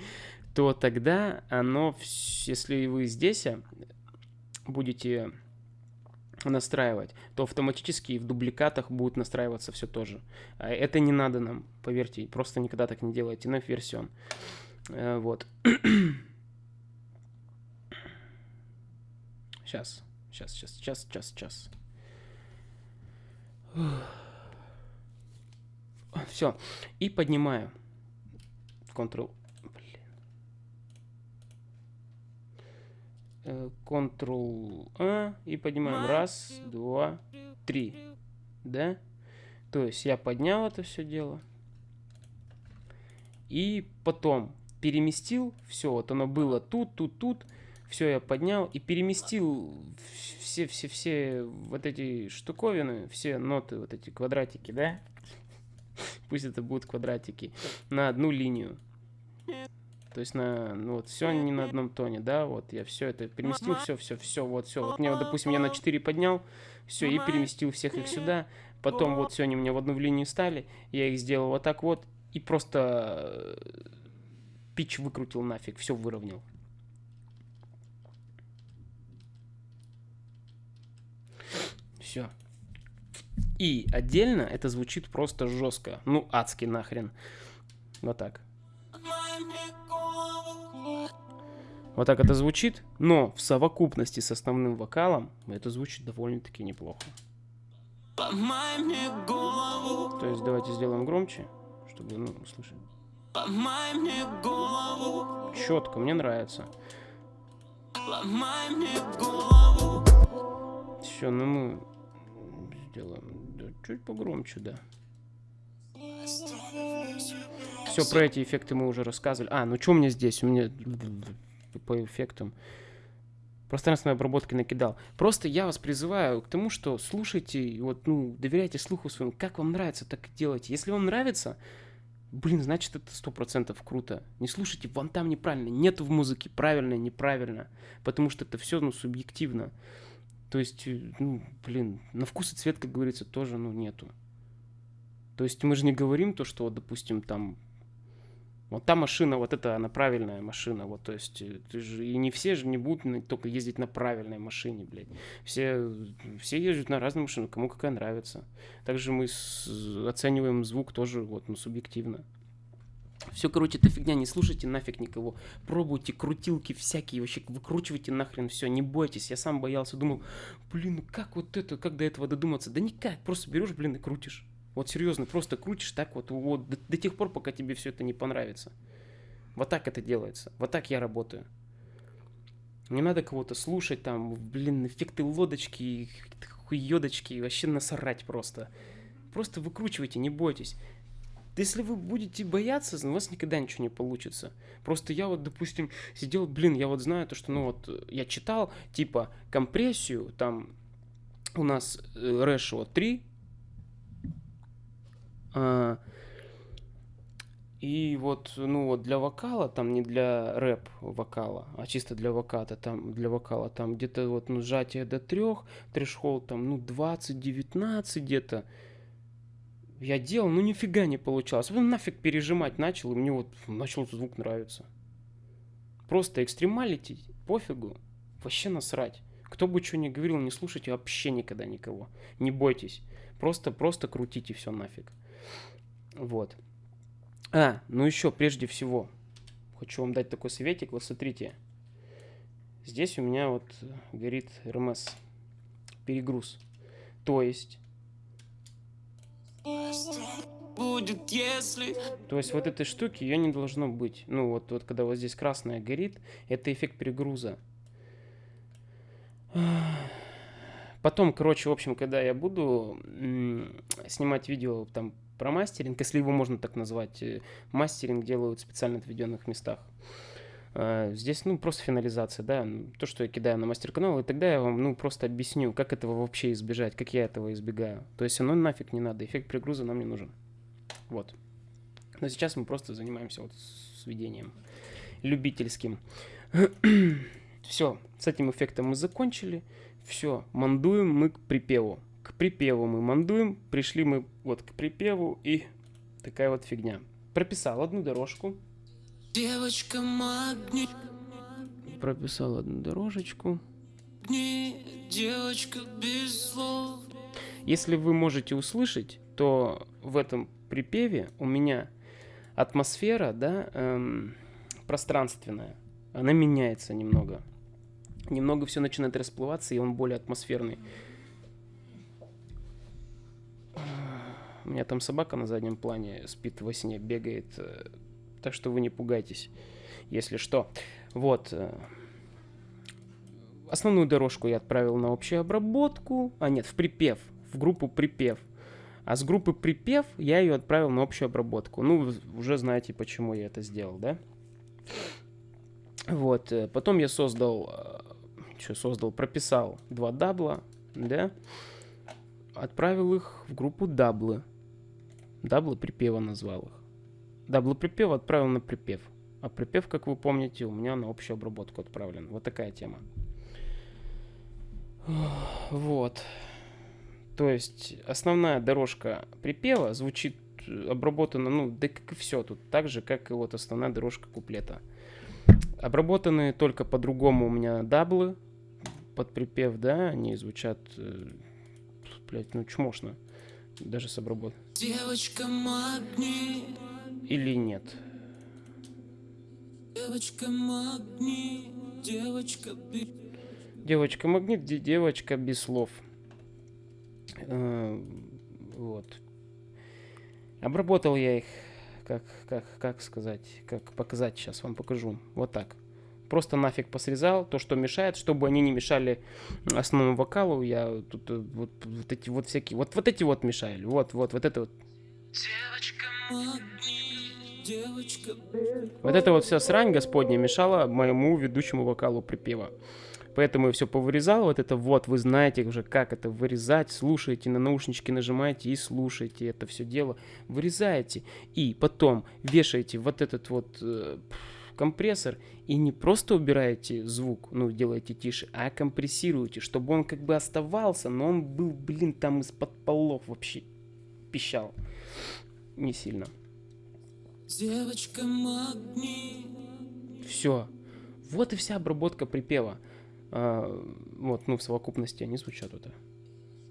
(laughs) то тогда оно, если вы здесь будете настраивать, то автоматически в дубликатах будет настраиваться все тоже. А это не надо нам, поверьте, просто никогда так не делайте. NF версион. Э, вот. (clears throat) Сейчас, сейчас, сейчас, сейчас, сейчас, сейчас. Все. И поднимаю. Ctrl. Блин. Э, Ctrl-A и поднимаем. Раз, два, три. Да? То есть я поднял это все дело. И потом переместил все. Вот оно было тут, тут, тут. Все я поднял и переместил все, все, все вот эти штуковины, все ноты, вот эти квадратики, да? (laughs) Пусть это будут квадратики на одну линию. То есть на, ну вот все не на одном тоне, да, вот я все это переместил, все, все, все, вот все. Вот мне, вот, допустим, я на 4 поднял, все, и переместил всех их сюда. Потом вот все они у меня в одну линию стали, я их сделал вот так вот, и просто пич выкрутил нафиг, все выровнял. Все. И отдельно это звучит просто жестко. Ну, адски нахрен. Вот так. Вот так это звучит, но в совокупности с основным вокалом это звучит довольно-таки неплохо. То есть давайте сделаем громче, чтобы ну, услышать. Четко, мне нравится. Все, ну мы сделаем да, чуть погромче, да. Все, про эти эффекты мы уже рассказывали. А, ну что у меня здесь? У меня по эффектам пространственной обработки накидал. Просто я вас призываю к тому, что слушайте, вот, ну, доверяйте слуху своему. Как вам нравится, так и делайте. Если вам нравится, блин, значит это сто процентов круто. Не слушайте, вон там неправильно. Нет в музыке правильно, неправильно. Потому что это все, ну, субъективно. То есть, э, ну, блин, на вкус и цвет, как говорится, тоже, ну, нету. То есть мы же не говорим то, что, вот, допустим, там, вот та машина, вот это она правильная машина, вот, то есть, э, ты же, и не все же не будут только ездить на правильной машине, блядь. Все, все ездят на разные машины, кому какая нравится. Также мы с, оцениваем звук тоже, вот, ну, субъективно. Все, короче, эта фигня, не слушайте нафиг никого. Пробуйте крутилки всякие, вообще выкручивайте нахрен все, не бойтесь. Я сам боялся, думал, блин, ну как вот это, как до этого додуматься? Да никак, просто берешь, блин, и крутишь. Вот серьезно, просто крутишь так вот, вот до, до тех пор, пока тебе все это не понравится. Вот так это делается. Вот так я работаю. Не надо кого-то слушать, там, блин, эффекты лодочки, хуёдочки, вообще насрать просто. Просто выкручивайте, не бойтесь. Если вы будете бояться, у вас никогда ничего не получится. Просто я вот, допустим, сидел, блин, я вот знаю то, что, ну вот, я читал, типа, компрессию, там, у нас э, Ratio 3, а, и вот, ну вот для вокала, там не для рэп вокала, а чисто для воката, там для вокала, там где-то вот ну, сжатие до трех, трешхолд там, ну 20-19 где-то. Я делал, ну нифига не получалось. Потом нафиг пережимать начал, и мне вот начал звук нравиться. Просто экстремалити, пофигу, вообще насрать. Кто бы что ни говорил, не слушайте вообще никогда никого. Не бойтесь. Просто, просто крутите все нафиг. Вот. А, ну еще, прежде всего, хочу вам дать такой советик. Вот смотрите. Здесь у меня вот горит РМС. Перегруз. То есть... Будет, если То есть вот этой штуки ее не должно быть. Ну вот, вот когда вот здесь красная горит, это эффект перегруза. Потом, короче, в общем, когда я буду снимать видео там про мастеринг, если его можно так назвать, э, мастеринг делают специально отведенных местах. Э, Здесь, ну, просто финализация, да, то, что я кидаю на мастер-канал, и тогда я вам, ну, просто объясню, как этого вообще избежать, как я этого избегаю. То есть оно нафиг не надо, эффект перегруза нам не нужен. Вот. Но сейчас мы просто занимаемся вот сведением любительским. (clears throat) Все, с этим эффектом мы закончили. Все, мандуем мы к припеву. К припеву мы мандуем, пришли мы вот к припеву и такая вот фигня. Прописал одну дорожку, девочка магни, прописал одну дорожечку. девочка без слов. Если вы можете услышать, то в этом припеве у меня атмосфера, да, эм, пространственная, она меняется немного. Немного все начинает расплываться, и он более атмосферный. У меня там собака на заднем плане спит во сне, бегает. Э, Так что вы не пугайтесь, если что. Вот. э, Основную дорожку я отправил на общую обработку. А нет, в припев. В группу припев. А с группы припев я ее отправил на общую обработку. Ну, уже знаете, почему я это сделал, да? Вот. э, Потом я создал... Что создал? Прописал два дабла, да? Отправил их в группу даблы. Даблы припева назвал их. Даблы припева отправил на припев. А припев, как вы помните, у меня на общую обработку отправлен. Вот такая тема. Вот. То есть основная дорожка припева звучит э, обработана, ну, да как и все тут, так же, как и вот основная дорожка куплета. Обработаны только по-другому у меня даблы под припев, да, они звучат, э, блядь, ну чмошно, даже с обработкой. Девочка магни, Или нет. девочка магни, девочка без Девочка магнит, де- девочка без слов. Э, Вот. Обработал я их, как, как, как сказать, как показать, сейчас вам покажу. Вот так. Просто нафиг посрезал то, что мешает, чтобы они не мешали основному вокалу. Я тут э, вот, вот эти вот всякие, вот, вот эти вот мешали. Вот, вот, вот это вот. Девочка магни, девочка без Вот это вот вся срань господня мешала моему ведущему вокалу припева. Поэтому я все повырезал. Вот это вот, вы знаете уже, как это вырезать. Слушаете, на наушнички нажимаете и слушаете это все дело. Вырезаете. И потом вешаете вот этот вот э, компрессор и не просто убираете звук, ну, делаете тише, а компрессируете, чтобы он как бы оставался, но он был, блин, там из-под полов вообще пищал. Не сильно. Девочка магни, Все. Вот и вся обработка припева. А, вот, ну, в совокупности они звучат вот девочка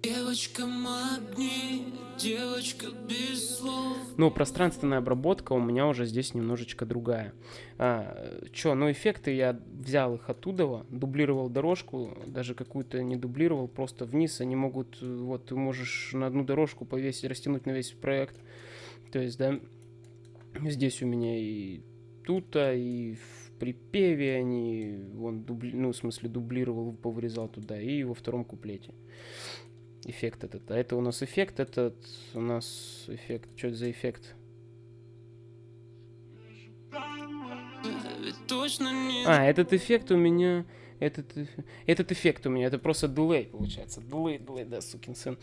Девочка магни, девочка без слов. Но пространственная обработка у меня уже здесь немножечко другая. А, чё, ну эффекты я взял их оттуда, дублировал дорожку, даже какую-то не дублировал, просто вниз они могут, вот ты можешь на одну дорожку повесить, растянуть на весь проект. То есть, да, здесь у меня и тут, и в припеве они, он дубли, ну, в смысле, дублировал, повырезал туда, и во втором куплете. Эффект этот. А это у нас эффект, этот у нас эффект. Что это за эффект? Не А, этот эффект у меня... Этот, этот эффект у меня, это просто дилей, получается. Дилей, дилей, да, сукин сын.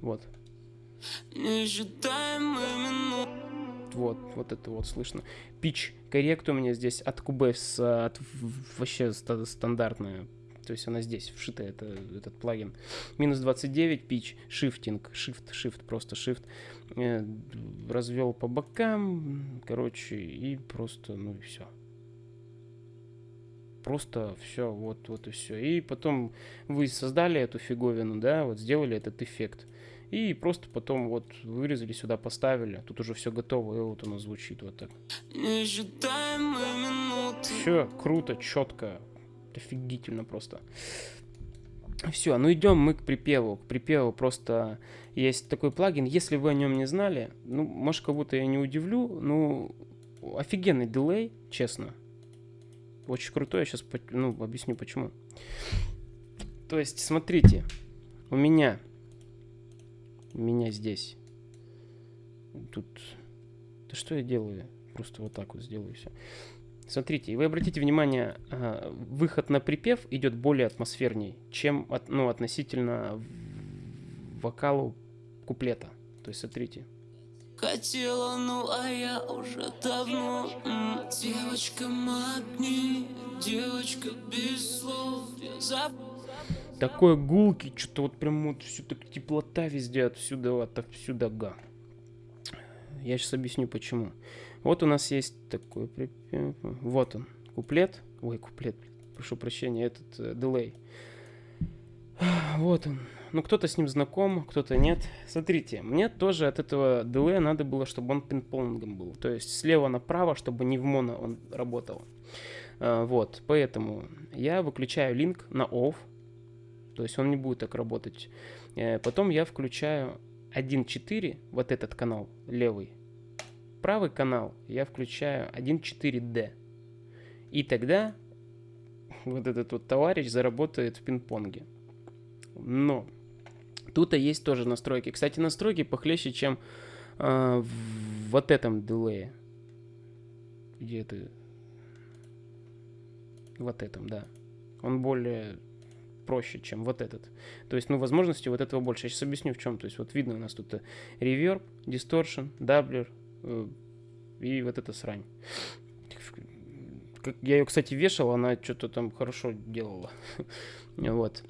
Вот. несчитаемые минуты. Вот, вот это вот слышно. Пич коррект у меня здесь от Cubase, от вообще ста- стандартная. То есть она здесь вшита, это, этот плагин. Минус 29, пич, шифтинг, shift, shift, просто shift. Э, развел по бокам, короче, и просто, ну и все. Просто все, вот, вот и все. И потом вы создали эту фиговину, да, вот сделали этот эффект. И просто потом вот вырезали сюда, поставили. Тут уже все готово, и вот оно звучит вот так. Все круто, четко, офигительно просто. Все, ну идем мы к припеву. К припеву просто есть такой плагин. Если вы о нем не знали, ну, может, кого-то я не удивлю, ну, офигенный дилей, честно. Очень крутой, я сейчас ну, объясню почему. То есть, смотрите, у меня, меня здесь, тут, да что я делаю? Просто вот так вот сделаю все. Смотрите, и вы обратите внимание, а, выход на припев идет более атмосферней, чем от, ну, относительно вокалу куплета. То есть, смотрите. Хотела, ну а я уже давно м, Девочка магни, девочка без слов Я забыл Такой гулки, что-то вот прям вот всю так теплота везде отсюда, отовсюда га. Я сейчас объясню почему. Вот у нас есть такой припев. Вот он, куплет. Ой, куплет, прошу прощения, этот э, дилей. Вот он. Ну, кто-то с ним знаком, кто-то нет. Смотрите, мне тоже от этого дилея надо было, чтобы он пинг-понгом был. То есть слева направо, чтобы не в моно он работал. А, Вот, поэтому я выключаю линк на off. То есть он не будет так работать. Э, Потом я включаю 1.4, вот этот канал, левый. Правый канал я включаю 1.4D. И тогда вот этот вот товарищ заработает в пинг-понге. Но тут и есть тоже настройки. Кстати, настройки похлеще, чем а, в вот этом дилее. Где это? Вот этом, да. Он более проще, чем вот этот. То есть, ну, возможностей вот этого больше. Я сейчас объясню в чем. То есть, вот видно у нас тут reverb, distortion, doubler э, и вот эта срань. Я ее, кстати, вешал, она что-то там хорошо делала. (laughs) Вот.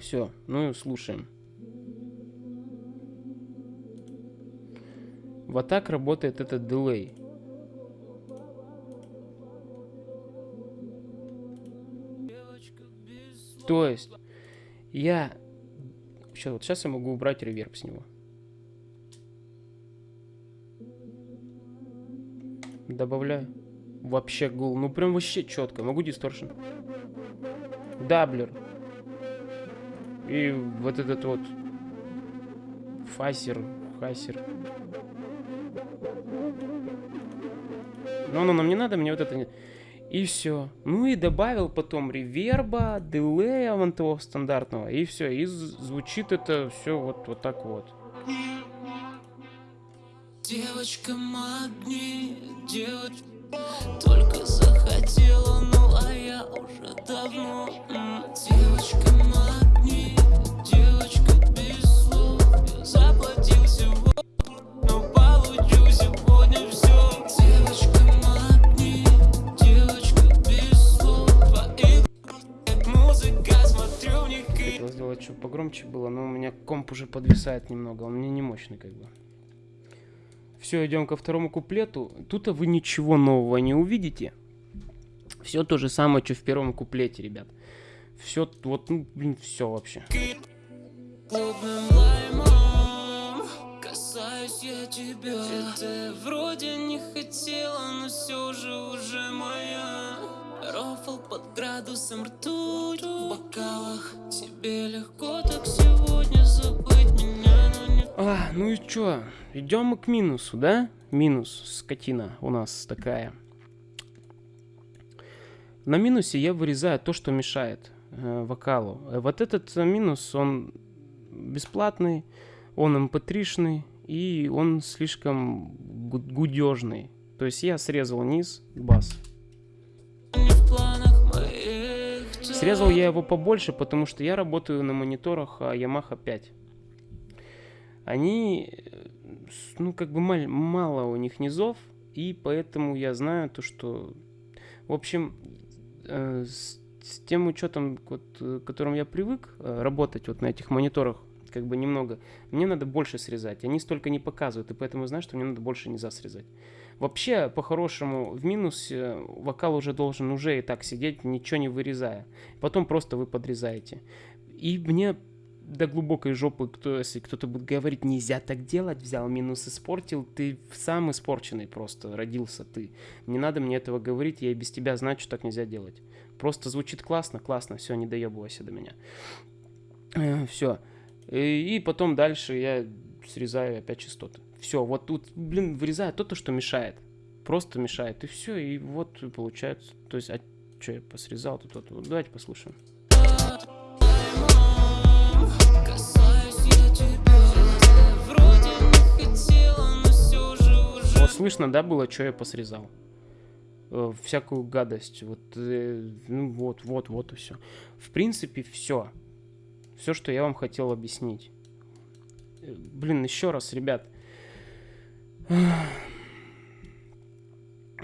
Все, ну слушаем. Вот так работает этот delay. То есть я сейчас вот сейчас я могу убрать реверб с него. Добавляю. Вообще гул. Ну прям вообще четко. Могу дисторшн. Даблер. И вот этот вот фасер, хасер. Но оно нам не надо, мне вот это не... И все. Ну и добавил потом реверба, дилея вон того стандартного. И все. И звучит это все вот, вот так вот. Девочка магни, девочка Только захотела, ну а я уже давно Девочка магни, Хотел сделать, чтобы погромче было, но у меня комп уже подвисает немного. Он мне не мощный как бы. Все, идем ко второму куплету. Тут вы ничего нового не увидите. Все то же самое, что в первом куплете, ребят. Все, вот, ну, блин, все вообще. тебя Ты вроде не хотела, но все же уже моя Рофл под градусом ртуть в бокалах Тебе легко так сегодня забыть меня, но не А, ну и чё? Идем мы к минусу, да? Минус, скотина у нас такая. На минусе я вырезаю то, что мешает э, вокалу. Э, Вот этот минус, он бесплатный, он mp3-шный, и он слишком гудежный. То есть я срезал низ, бас. Срезал я его побольше, потому что я работаю на мониторах а, Yamaha 5. Они, э, ну, как бы маль- мало у них низов, и поэтому я знаю то, что... В общем, э, с, с тем учетом, вот, э, которым я привык э, работать вот на этих мониторах, как бы немного, мне надо больше срезать. Они столько не показывают, и поэтому знаю, что мне надо больше низа срезать. Вообще, по-хорошему, в минусе вокал уже должен уже и так сидеть, ничего не вырезая. Потом просто вы подрезаете. И мне до глубокой жопы, кто, если кто-то будет говорить, нельзя так делать, взял минус, испортил, ты сам испорченный просто, родился ты. Не надо мне этого говорить, я и без тебя знаю, что так нельзя делать. Просто звучит классно, классно, все, не доебывайся до меня. все. И, и потом дальше я срезаю опять частоты. Все, вот тут, блин, вырезаю то, то, что мешает. Просто мешает, и все, и вот получается. То есть, а что я посрезал тут, вот, вот, давайте послушаем. Вот слышно, да, было, что я посрезал? Э, всякую гадость. Вот, э, ну вот, вот, вот и все. В принципе, все. Все, что я вам хотел объяснить. Э, Блин, еще раз, ребят.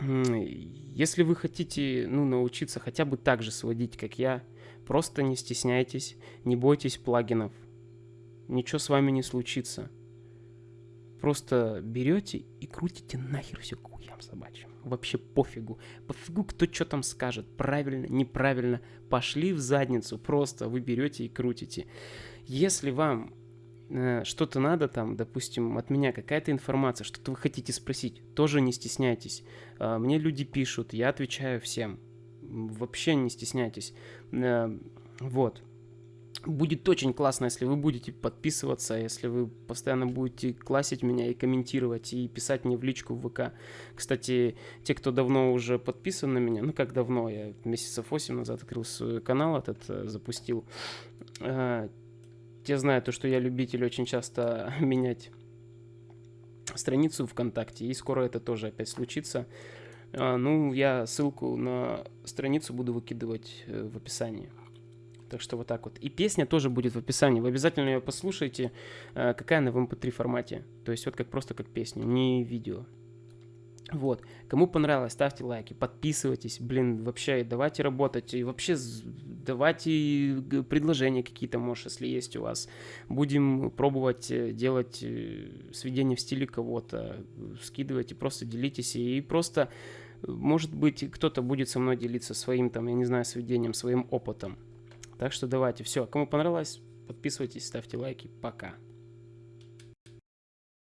Если вы хотите, ну, научиться хотя бы так же сводить, как я, просто не стесняйтесь, не бойтесь плагинов. Ничего с вами не случится. Просто берете и крутите нахер все к хуям собачьим. Вообще пофигу. Пофигу, кто что там скажет. Правильно, неправильно. Пошли в задницу. Просто вы берете и крутите. Если вам что-то надо там, допустим, от меня какая-то информация, что-то вы хотите спросить, тоже не стесняйтесь. А, Мне люди пишут, я отвечаю всем. Вообще не стесняйтесь. Э, Вот. Будет очень классно, если вы будете подписываться, если вы постоянно будете классить меня и комментировать, и писать мне в личку в ВК. Кстати, те, кто давно уже подписан на меня, ну как давно, я месяцев 8 назад открыл свой канал этот, э, запустил, э, те знают то, что я любитель очень часто (laughs) менять страницу ВКонтакте, и скоро это тоже опять случится. А, Ну, я ссылку на страницу буду выкидывать э, в описании. Так что вот так вот. И песня тоже будет в описании. Вы обязательно ее послушайте, э, какая она в MP3 формате. То есть вот как просто как песня, не видео. Вот. Кому понравилось, ставьте лайки, подписывайтесь. Блин, вообще давайте работать. И вообще давайте предложения какие-то, может, если есть у вас. Будем пробовать э, делать э, сведения в стиле кого-то. Скидывайте, просто делитесь. И просто, э, может быть, кто-то будет со мной делиться своим, там, я не знаю, сведением, своим опытом. Так что давайте, все. Кому понравилось, подписывайтесь, ставьте лайки. Пока.